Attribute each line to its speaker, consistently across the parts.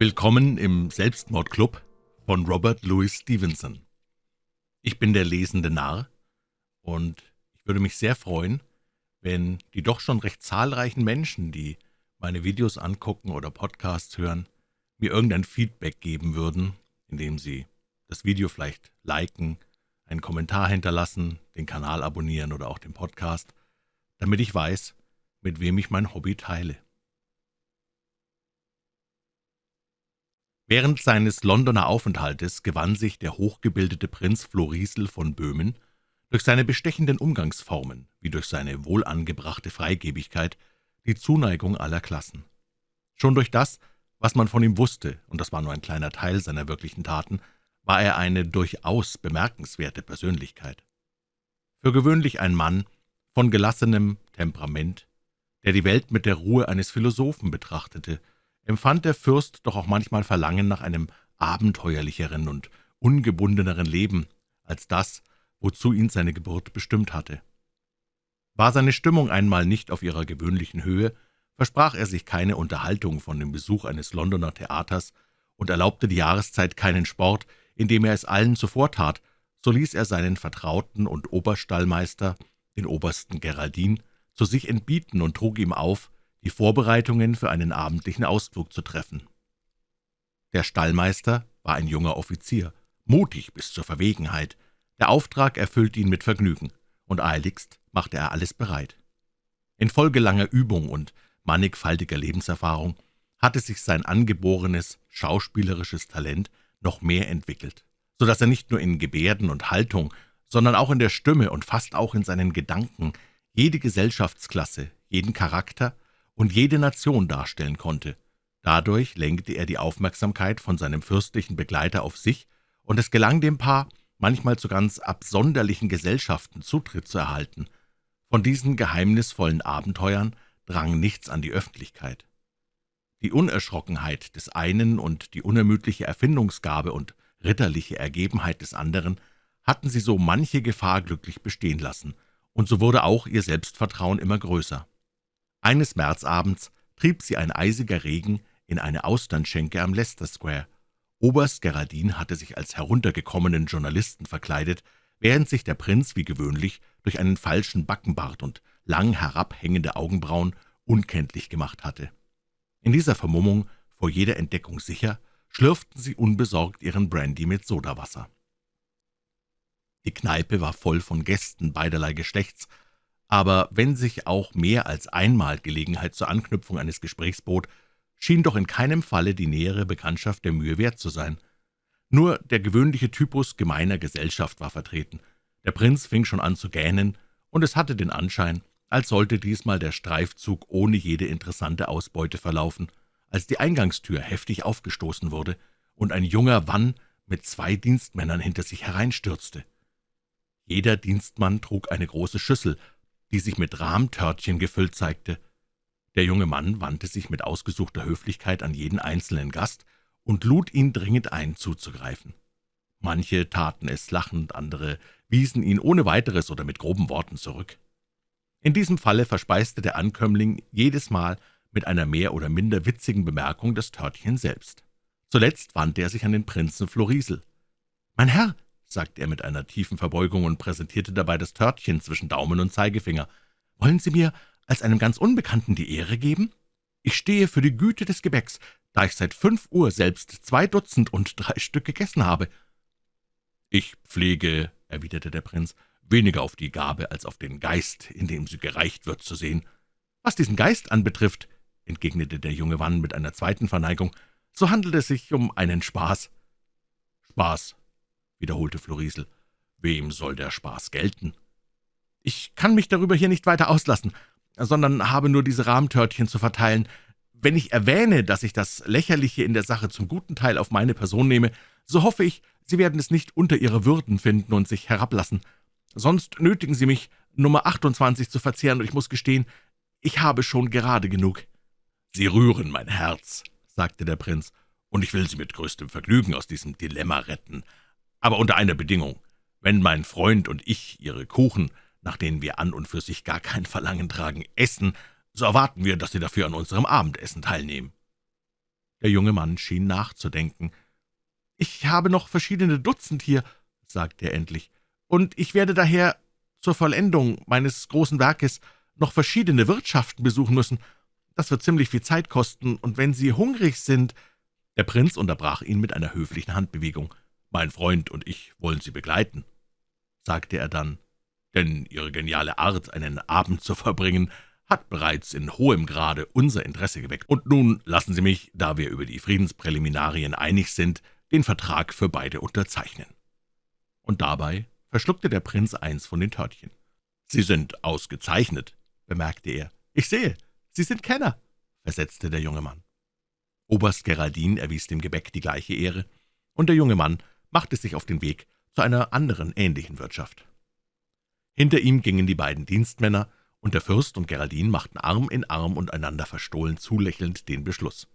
Speaker 1: Willkommen im Selbstmordclub von Robert Louis Stevenson. Ich bin der lesende Narr, und ich würde mich sehr freuen, wenn die doch schon recht zahlreichen Menschen, die meine Videos angucken oder Podcasts hören, mir irgendein Feedback geben würden, indem sie das Video vielleicht liken, einen Kommentar hinterlassen, den Kanal abonnieren oder auch den Podcast, damit ich weiß, mit wem ich mein Hobby teile. Während seines Londoner Aufenthaltes gewann sich der hochgebildete Prinz Florisel von Böhmen durch seine bestechenden Umgangsformen wie durch seine wohlangebrachte Freigebigkeit die Zuneigung aller Klassen. Schon durch das, was man von ihm wusste, und das war nur ein kleiner Teil seiner wirklichen Taten, war er eine durchaus bemerkenswerte Persönlichkeit. Für gewöhnlich ein Mann von gelassenem Temperament, der die Welt mit der Ruhe eines Philosophen betrachtete, empfand der Fürst doch auch manchmal Verlangen nach einem abenteuerlicheren und ungebundeneren Leben als das, wozu ihn seine Geburt bestimmt hatte. War seine Stimmung einmal nicht auf ihrer gewöhnlichen Höhe, versprach er sich keine Unterhaltung von dem Besuch eines Londoner Theaters und erlaubte die Jahreszeit keinen Sport, indem er es allen zuvortat, so ließ er seinen Vertrauten und Oberstallmeister, den Obersten Geraldin, zu sich entbieten und trug ihm auf, die Vorbereitungen für einen abendlichen Ausflug zu treffen. Der Stallmeister war ein junger Offizier, mutig bis zur Verwegenheit. Der Auftrag erfüllte ihn mit Vergnügen, und eiligst machte er alles bereit. Infolge langer Übung und mannigfaltiger Lebenserfahrung hatte sich sein angeborenes schauspielerisches Talent noch mehr entwickelt, so dass er nicht nur in Gebärden und Haltung, sondern auch in der Stimme und fast auch in seinen Gedanken jede Gesellschaftsklasse, jeden Charakter und jede Nation darstellen konnte. Dadurch lenkte er die Aufmerksamkeit von seinem fürstlichen Begleiter auf sich, und es gelang dem Paar, manchmal zu ganz absonderlichen Gesellschaften Zutritt zu erhalten. Von diesen geheimnisvollen Abenteuern drang nichts an die Öffentlichkeit. Die Unerschrockenheit des einen und die unermüdliche Erfindungsgabe und ritterliche Ergebenheit des anderen hatten sie so manche Gefahr glücklich bestehen lassen, und so wurde auch ihr Selbstvertrauen immer größer. Eines Märzabends trieb sie ein eisiger Regen in eine Austernschenke am Leicester Square. Oberst Geraldin hatte sich als heruntergekommenen Journalisten verkleidet, während sich der Prinz wie gewöhnlich durch einen falschen Backenbart und lang herabhängende Augenbrauen unkenntlich gemacht hatte. In dieser Vermummung, vor jeder Entdeckung sicher, schlürften sie unbesorgt ihren Brandy mit Sodawasser. Die Kneipe war voll von Gästen beiderlei Geschlechts, aber wenn sich auch mehr als einmal Gelegenheit zur Anknüpfung eines Gesprächs bot, schien doch in keinem Falle die nähere Bekanntschaft der Mühe wert zu sein. Nur der gewöhnliche Typus gemeiner Gesellschaft war vertreten. Der Prinz fing schon an zu gähnen, und es hatte den Anschein, als sollte diesmal der Streifzug ohne jede interessante Ausbeute verlaufen, als die Eingangstür heftig aufgestoßen wurde und ein junger Wann mit zwei Dienstmännern hinter sich hereinstürzte. Jeder Dienstmann trug eine große Schüssel, die sich mit Rahmtörtchen gefüllt zeigte. Der junge Mann wandte sich mit ausgesuchter Höflichkeit an jeden einzelnen Gast und lud ihn dringend ein, zuzugreifen. Manche taten es lachend, andere wiesen ihn ohne weiteres oder mit groben Worten zurück. In diesem Falle verspeiste der Ankömmling jedes Mal mit einer mehr oder minder witzigen Bemerkung das Törtchen selbst. Zuletzt wandte er sich an den Prinzen Florisel. »Mein Herr«, sagte er mit einer tiefen Verbeugung und präsentierte dabei das Törtchen zwischen Daumen und Zeigefinger. »Wollen Sie mir als einem ganz Unbekannten die Ehre geben? Ich stehe für die Güte des Gebäcks, da ich seit fünf Uhr selbst zwei Dutzend und drei Stück gegessen habe.« »Ich pflege«, erwiderte der Prinz, »weniger auf die Gabe als auf den Geist, in dem sie gereicht wird, zu sehen. Was diesen Geist anbetrifft«, entgegnete der junge Mann mit einer zweiten Verneigung, »so handelt es sich um einen Spaß.« »Spaß«, wiederholte Florisel. »Wem soll der Spaß gelten?« »Ich kann mich darüber hier nicht weiter auslassen, sondern habe nur diese Rahmtörtchen zu verteilen. Wenn ich erwähne, dass ich das Lächerliche in der Sache zum guten Teil auf meine Person nehme, so hoffe ich, Sie werden es nicht unter Ihre Würden finden und sich herablassen. Sonst nötigen Sie mich, Nummer 28 zu verzehren, und ich muss gestehen, ich habe schon gerade genug.« »Sie rühren mein Herz«, sagte der Prinz, »und ich will Sie mit größtem Vergnügen aus diesem Dilemma retten aber unter einer Bedingung. Wenn mein Freund und ich Ihre Kuchen, nach denen wir an und für sich gar kein Verlangen tragen, essen, so erwarten wir, dass Sie dafür an unserem Abendessen teilnehmen.« Der junge Mann schien nachzudenken. »Ich habe noch verschiedene Dutzend hier«, sagte er endlich, »und ich werde daher zur Vollendung meines großen Werkes noch verschiedene Wirtschaften besuchen müssen. Das wird ziemlich viel Zeit kosten, und wenn Sie hungrig sind...« Der Prinz unterbrach ihn mit einer höflichen Handbewegung. »Mein Freund und ich wollen Sie begleiten«, sagte er dann, »denn Ihre geniale Art, einen Abend zu verbringen, hat bereits in hohem Grade unser Interesse geweckt. Und nun lassen Sie mich, da wir über die Friedenspräliminarien einig sind, den Vertrag für beide unterzeichnen.« Und dabei verschluckte der Prinz eins von den Törtchen. »Sie sind ausgezeichnet«, bemerkte er. »Ich sehe, Sie sind Kenner«, versetzte der junge Mann. Oberst Geraldin erwies dem Gebäck die gleiche Ehre, und der junge Mann machte sich auf den Weg zu einer anderen ähnlichen Wirtschaft. Hinter ihm gingen die beiden Dienstmänner, und der Fürst und Geraldin machten Arm in Arm und einander verstohlen zulächelnd den Beschluss.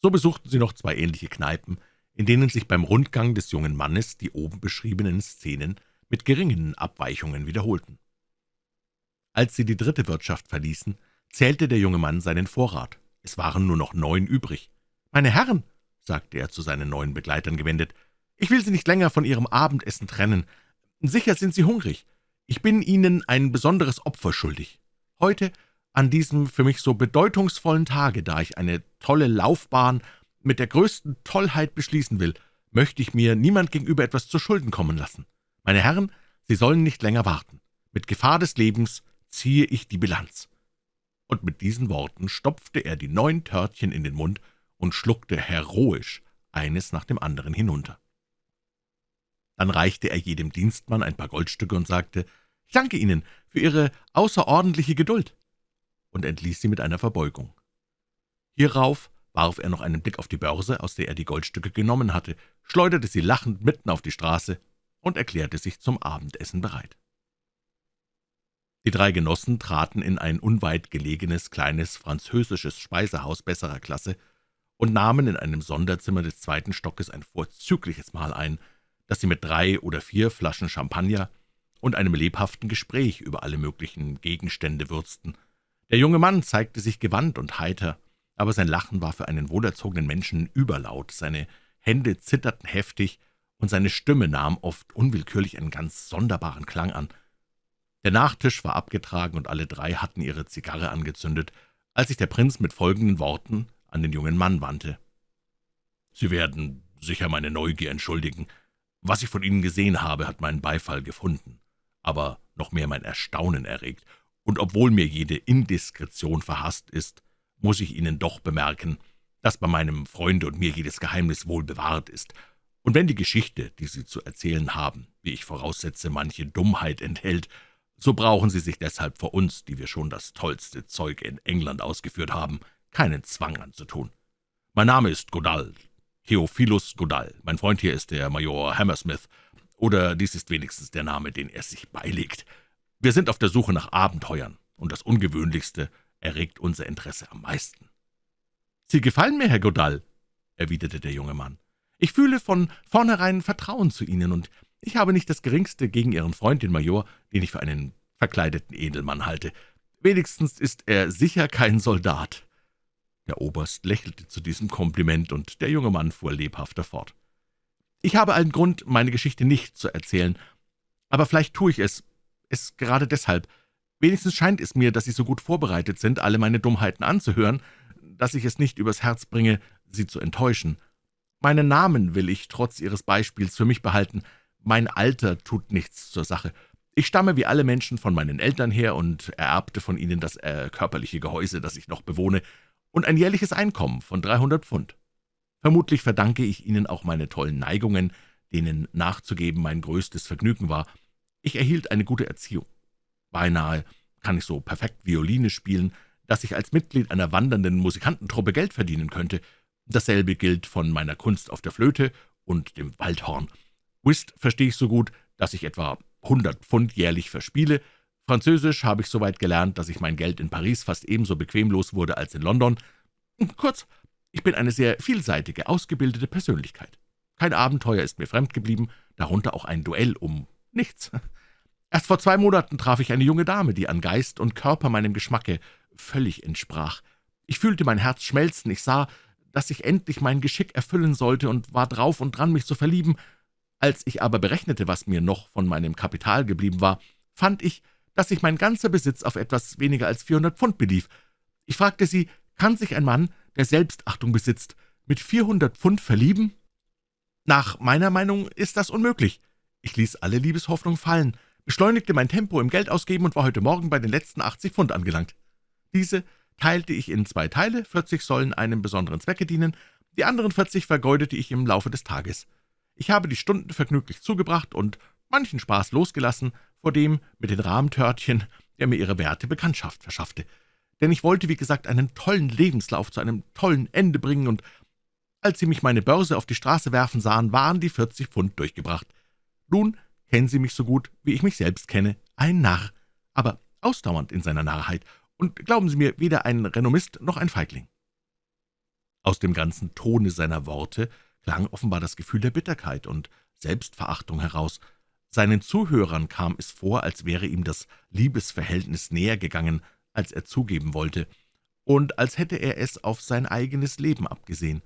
Speaker 1: So besuchten sie noch zwei ähnliche Kneipen, in denen sich beim Rundgang des jungen Mannes die oben beschriebenen Szenen mit geringen Abweichungen wiederholten. Als sie die dritte Wirtschaft verließen, zählte der junge Mann seinen Vorrat. Es waren nur noch neun übrig. »Meine Herren«, sagte er zu seinen neuen Begleitern gewendet, »ich will Sie nicht länger von Ihrem Abendessen trennen. Sicher sind Sie hungrig. Ich bin Ihnen ein besonderes Opfer schuldig. Heute, an diesem für mich so bedeutungsvollen Tage, da ich eine tolle Laufbahn mit der größten Tollheit beschließen will, möchte ich mir niemand gegenüber etwas zu Schulden kommen lassen. Meine Herren, Sie sollen nicht länger warten. Mit Gefahr des Lebens ziehe ich die Bilanz.« Und mit diesen Worten stopfte er die neun Törtchen in den Mund und schluckte heroisch eines nach dem anderen hinunter. Dann reichte er jedem Dienstmann ein paar Goldstücke und sagte, »Ich danke Ihnen für Ihre außerordentliche Geduld«, und entließ sie mit einer Verbeugung. Hierauf warf er noch einen Blick auf die Börse, aus der er die Goldstücke genommen hatte, schleuderte sie lachend mitten auf die Straße und erklärte sich zum Abendessen bereit. Die drei Genossen traten in ein unweit gelegenes, kleines französisches Speisehaus besserer Klasse und nahmen in einem Sonderzimmer des zweiten Stockes ein vorzügliches Mahl ein, das sie mit drei oder vier Flaschen Champagner und einem lebhaften Gespräch über alle möglichen Gegenstände würzten. Der junge Mann zeigte sich gewandt und heiter, aber sein Lachen war für einen wohlerzogenen Menschen überlaut, seine Hände zitterten heftig, und seine Stimme nahm oft unwillkürlich einen ganz sonderbaren Klang an. Der Nachtisch war abgetragen, und alle drei hatten ihre Zigarre angezündet, als sich der Prinz mit folgenden Worten an den jungen Mann wandte. »Sie werden sicher meine Neugier entschuldigen. Was ich von Ihnen gesehen habe, hat meinen Beifall gefunden, aber noch mehr mein Erstaunen erregt, und obwohl mir jede Indiskretion verhasst ist, muss ich Ihnen doch bemerken, dass bei meinem Freunde und mir jedes Geheimnis wohl bewahrt ist, und wenn die Geschichte, die Sie zu erzählen haben, wie ich voraussetze, manche Dummheit enthält, so brauchen Sie sich deshalb vor uns, die wir schon das tollste Zeug in England ausgeführt haben, keinen Zwang anzutun. Mein Name ist Godall, Theophilus Godall. Mein Freund hier ist der Major Hammersmith, oder dies ist wenigstens der Name, den er sich beilegt. Wir sind auf der Suche nach Abenteuern, und das Ungewöhnlichste erregt unser Interesse am meisten.« »Sie gefallen mir, Herr Godall«, erwiderte der junge Mann. »Ich fühle von vornherein Vertrauen zu Ihnen, und ich habe nicht das Geringste gegen Ihren Freund, den Major, den ich für einen verkleideten Edelmann halte. Wenigstens ist er sicher kein Soldat.« Der Oberst lächelte zu diesem Kompliment, und der junge Mann fuhr lebhafter fort. »Ich habe allen Grund, meine Geschichte nicht zu erzählen, aber vielleicht tue ich es, es gerade deshalb, Wenigstens scheint es mir, dass Sie so gut vorbereitet sind, alle meine Dummheiten anzuhören, dass ich es nicht übers Herz bringe, Sie zu enttäuschen. Meinen Namen will ich trotz Ihres Beispiels für mich behalten. Mein Alter tut nichts zur Sache. Ich stamme wie alle Menschen von meinen Eltern her und ererbte von ihnen das äh, körperliche Gehäuse, das ich noch bewohne, und ein jährliches Einkommen von 300 Pfund. Vermutlich verdanke ich Ihnen auch meine tollen Neigungen, denen nachzugeben mein größtes Vergnügen war. Ich erhielt eine gute Erziehung. Beinahe kann ich so perfekt Violine spielen, dass ich als Mitglied einer wandernden Musikantentruppe Geld verdienen könnte. Dasselbe gilt von meiner Kunst auf der Flöte und dem Waldhorn. Whist verstehe ich so gut, dass ich etwa 100 Pfund jährlich verspiele. Französisch habe ich so weit gelernt, dass ich mein Geld in Paris fast ebenso bequemlos wurde als in London. Kurz, ich bin eine sehr vielseitige, ausgebildete Persönlichkeit. Kein Abenteuer ist mir fremd geblieben, darunter auch ein Duell um nichts. Erst vor zwei Monaten traf ich eine junge Dame, die an Geist und Körper meinem Geschmacke völlig entsprach. Ich fühlte mein Herz schmelzen, ich sah, dass ich endlich mein Geschick erfüllen sollte und war drauf und dran, mich zu verlieben. Als ich aber berechnete, was mir noch von meinem Kapital geblieben war, fand ich, dass sich mein ganzer Besitz auf etwas weniger als 400 Pfund belief. Ich fragte sie, kann sich ein Mann, der Selbstachtung besitzt, mit 400 Pfund verlieben? Nach meiner Meinung ist das unmöglich. Ich ließ alle Liebeshoffnung fallen, beschleunigte mein Tempo im Geldausgeben und war heute Morgen bei den letzten 80 Pfund angelangt. Diese teilte ich in zwei Teile, 40 sollen einem besonderen Zwecke dienen, die anderen 40 vergeudete ich im Laufe des Tages. Ich habe die Stunden vergnüglich zugebracht und manchen Spaß losgelassen vor dem mit den Rahmtörtchen, der mir ihre werte Bekanntschaft verschaffte. Denn ich wollte, wie gesagt, einen tollen Lebenslauf zu einem tollen Ende bringen, und als Sie mich meine Börse auf die Straße werfen sahen, waren die 40 Pfund durchgebracht. Nun kennen Sie mich so gut, wie ich mich selbst kenne, ein Narr, aber ausdauernd in seiner Narrheit, und glauben Sie mir, weder ein Renommist noch ein Feigling.« Aus dem ganzen Tone seiner Worte klang offenbar das Gefühl der Bitterkeit und Selbstverachtung heraus. Seinen Zuhörern kam es vor, als wäre ihm das Liebesverhältnis näher gegangen, als er zugeben wollte, und als hätte er es auf sein eigenes Leben abgesehen.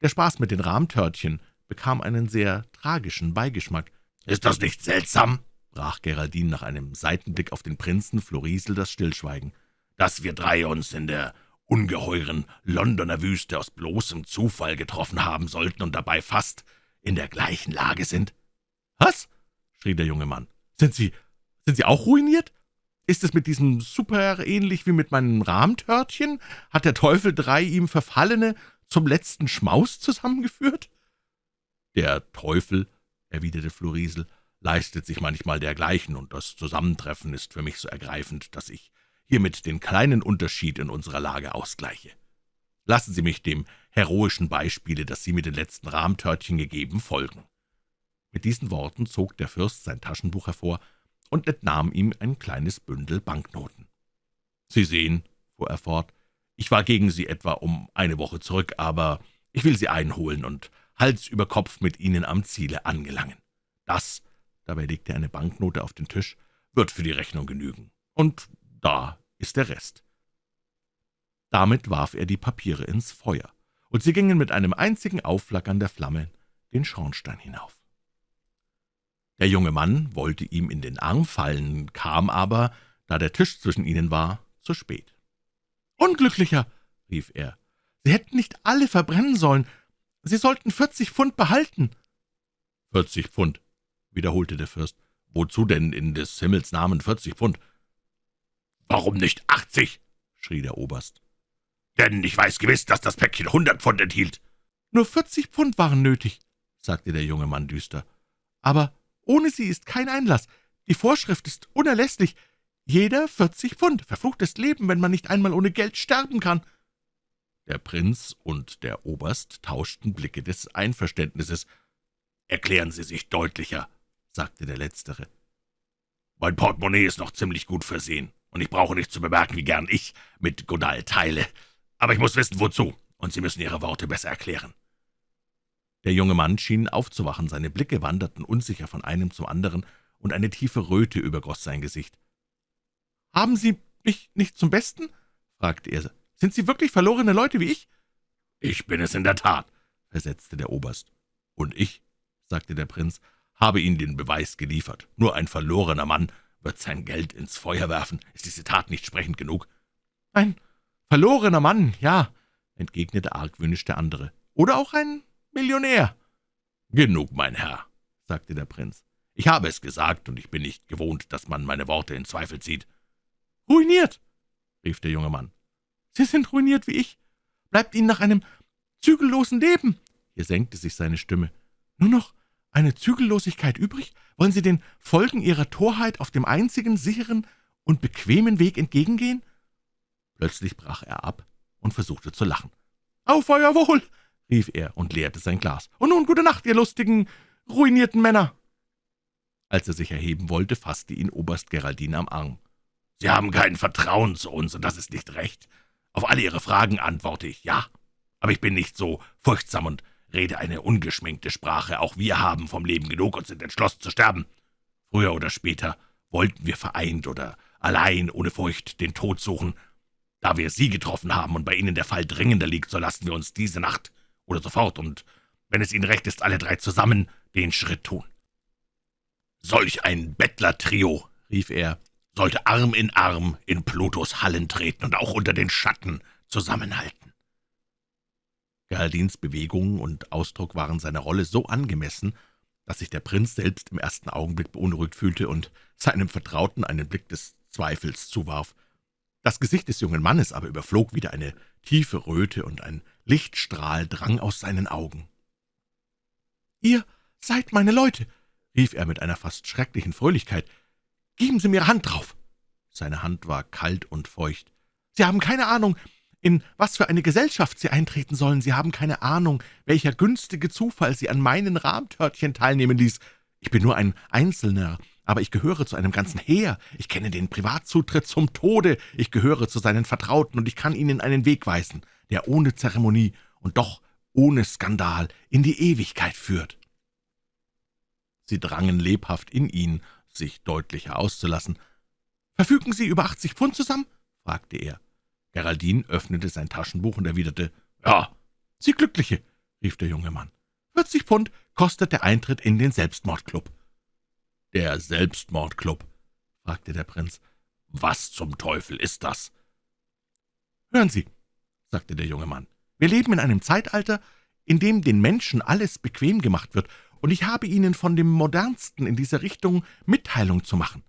Speaker 1: Der Spaß mit den Rahmtörtchen bekam einen sehr tragischen Beigeschmack.
Speaker 2: »Ist das nicht seltsam?«
Speaker 1: brach Geraldine nach einem Seitenblick auf den Prinzen Florisel das Stillschweigen
Speaker 2: dass wir drei uns in der ungeheuren Londoner Wüste aus bloßem Zufall getroffen haben sollten und dabei fast in der gleichen Lage sind.«
Speaker 1: »Was?« Schrie der junge Mann. »Sind Sie, sind Sie auch ruiniert? Ist es mit diesem Super ähnlich wie mit meinem Rahmtörtchen? Hat der Teufel drei ihm Verfallene zum letzten Schmaus zusammengeführt?« »Der Teufel«, erwiderte Florisel, »leistet sich manchmal dergleichen, und das Zusammentreffen ist für mich so ergreifend, dass ich hiermit den kleinen Unterschied in unserer Lage ausgleiche. Lassen Sie mich dem heroischen Beispiele, das Sie mit den letzten Rahmtörtchen gegeben, folgen.« Mit diesen Worten zog der Fürst sein Taschenbuch hervor und entnahm ihm ein kleines Bündel Banknoten. »Sie sehen«, fuhr er fort, »ich war gegen Sie etwa um eine Woche zurück, aber ich will Sie einholen und Hals über Kopf mit Ihnen am Ziele angelangen. Das«, dabei legte er eine Banknote auf den Tisch, »wird für die Rechnung genügen. Und da ist der Rest.« Damit warf er die Papiere ins Feuer, und sie gingen mit einem einzigen Aufflackern der Flamme den Schornstein hinauf. Der junge Mann wollte ihm in den Arm fallen, kam aber, da der Tisch zwischen ihnen war, zu spät. »Unglücklicher«, rief er, »Sie hätten nicht alle verbrennen sollen. Sie sollten vierzig Pfund behalten.« »Vierzig Pfund«, wiederholte der Fürst. »Wozu denn in des Himmels Namen vierzig Pfund?
Speaker 2: »Warum nicht achtzig?« schrie der Oberst. »Denn ich weiß gewiss, dass das Päckchen hundert Pfund enthielt.«
Speaker 1: »Nur vierzig Pfund waren nötig«, sagte der junge Mann düster. »Aber ohne sie ist kein Einlass. Die Vorschrift ist unerlässlich. Jeder vierzig Pfund. Verfluchtes Leben, wenn man nicht einmal ohne Geld sterben kann.« Der Prinz und der Oberst tauschten Blicke des Einverständnisses.
Speaker 2: »Erklären Sie sich deutlicher«, sagte der Letztere. »Mein Portemonnaie ist noch ziemlich gut versehen und ich brauche nicht zu bemerken, wie gern ich mit Godal teile. Aber ich muss wissen, wozu, und Sie müssen Ihre Worte besser erklären.«
Speaker 1: Der junge Mann schien aufzuwachen, seine Blicke wanderten unsicher von einem zum anderen, und eine tiefe Röte übergoss sein Gesicht. »Haben Sie mich nicht zum Besten?« fragte er. »Sind Sie wirklich verlorene Leute wie ich?«
Speaker 2: »Ich bin es in der Tat«, versetzte der Oberst.
Speaker 1: »Und ich«, sagte der Prinz, »habe Ihnen den Beweis geliefert. Nur ein verlorener Mann wird sein Geld ins Feuer werfen. Ist diese Tat nicht sprechend genug?« »Ein verlorener Mann, ja«, entgegnete argwöhnisch der andere. »Oder auch ein Millionär.«
Speaker 2: »Genug, mein Herr«, sagte der Prinz. »Ich habe es gesagt, und ich bin nicht gewohnt, dass man meine Worte in Zweifel zieht.«
Speaker 1: »Ruiniert«, rief der junge Mann. »Sie sind ruiniert wie ich. Bleibt Ihnen nach einem zügellosen Leben.« Hier senkte sich seine Stimme. »Nur noch eine Zügellosigkeit übrig? Wollen Sie den Folgen Ihrer Torheit auf dem einzigen sicheren und bequemen Weg entgegengehen?« Plötzlich brach er ab und versuchte zu lachen. »Auf euer Wohl!« Rief er und leerte sein Glas. »Und nun gute Nacht, ihr lustigen, ruinierten Männer!« Als er sich erheben wollte, fasste ihn Oberst Geraldine am Arm.
Speaker 2: »Sie haben kein Vertrauen zu uns, und das ist nicht recht. Auf alle Ihre Fragen antworte ich ja, aber ich bin nicht so furchtsam und rede eine ungeschminkte Sprache. Auch wir haben vom Leben genug und sind entschlossen zu sterben. Früher oder später wollten wir vereint oder allein ohne Furcht den Tod suchen. Da wir Sie getroffen haben und bei Ihnen der Fall dringender liegt, so lassen wir uns diese Nacht oder sofort und, wenn es Ihnen recht ist, alle drei zusammen den Schritt tun. Solch ein Bettlertrio, rief er, sollte Arm in Arm in Plutos Hallen treten und auch unter den Schatten zusammenhalten.
Speaker 1: Geraldins Bewegungen und Ausdruck waren seiner Rolle so angemessen, dass sich der Prinz selbst im ersten Augenblick beunruhigt fühlte und seinem Vertrauten einen Blick des Zweifels zuwarf. Das Gesicht des jungen Mannes aber überflog wieder eine tiefe Röte, und ein Lichtstrahl drang aus seinen Augen. »Ihr seid meine Leute«, rief er mit einer fast schrecklichen Fröhlichkeit. »Geben Sie mir Hand drauf!« Seine Hand war kalt und feucht. »Sie haben keine Ahnung, in was für eine Gesellschaft Sie eintreten sollen. Sie haben keine Ahnung, welcher günstige Zufall Sie an meinen Rahmtörtchen teilnehmen ließ. Ich bin nur ein Einzelner, aber ich gehöre zu einem ganzen Heer. Ich kenne den Privatzutritt zum Tode. Ich gehöre zu seinen Vertrauten, und ich kann Ihnen einen Weg weisen, der ohne Zeremonie und doch ohne Skandal in die Ewigkeit führt.« Sie drangen lebhaft in ihn, sich deutlicher auszulassen. »Verfügen Sie über achtzig Pfund zusammen?« fragte er. Geraldin öffnete sein Taschenbuch und erwiderte, »Ja, Sie Glückliche«, rief der junge Mann. »40 Pfund kostet der Eintritt in den Selbstmordclub.«
Speaker 2: »Der Selbstmordclub?« fragte der Prinz. »Was zum Teufel ist das?«
Speaker 1: »Hören Sie«, sagte der junge Mann, »wir leben in einem Zeitalter, in dem den Menschen alles bequem gemacht wird, und ich habe Ihnen von dem Modernsten in dieser Richtung Mitteilung zu machen.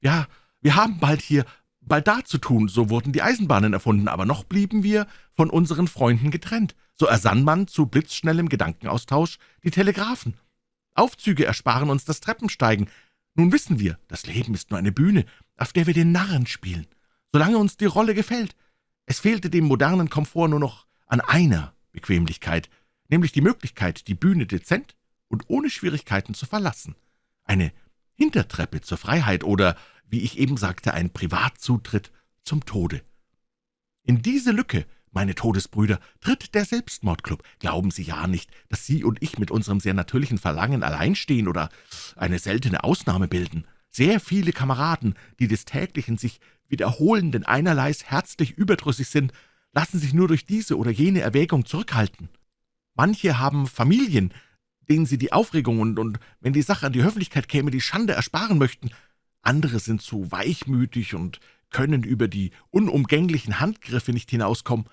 Speaker 1: Ja, wir haben bald hier bald da zu tun, so wurden die Eisenbahnen erfunden, aber noch blieben wir von unseren Freunden getrennt. So ersann man zu blitzschnellem Gedankenaustausch die Telegraphen. Aufzüge ersparen uns das Treppensteigen. Nun wissen wir, das Leben ist nur eine Bühne, auf der wir den Narren spielen, solange uns die Rolle gefällt. Es fehlte dem modernen Komfort nur noch an einer Bequemlichkeit, nämlich die Möglichkeit, die Bühne dezent und ohne Schwierigkeiten zu verlassen. Eine Hintertreppe zur Freiheit oder wie ich eben sagte, ein Privatzutritt zum Tode. In diese Lücke, meine Todesbrüder, tritt der Selbstmordclub. Glauben Sie ja nicht, dass Sie und ich mit unserem sehr natürlichen Verlangen allein stehen oder eine seltene Ausnahme bilden. Sehr viele Kameraden, die des täglichen sich wiederholenden Einerleis herzlich überdrüssig sind, lassen sich nur durch diese oder jene Erwägung zurückhalten. Manche haben Familien, denen sie die Aufregung und, und wenn die Sache an die Öffentlichkeit käme, die Schande ersparen möchten andere sind zu weichmütig und können über die unumgänglichen Handgriffe nicht hinauskommen.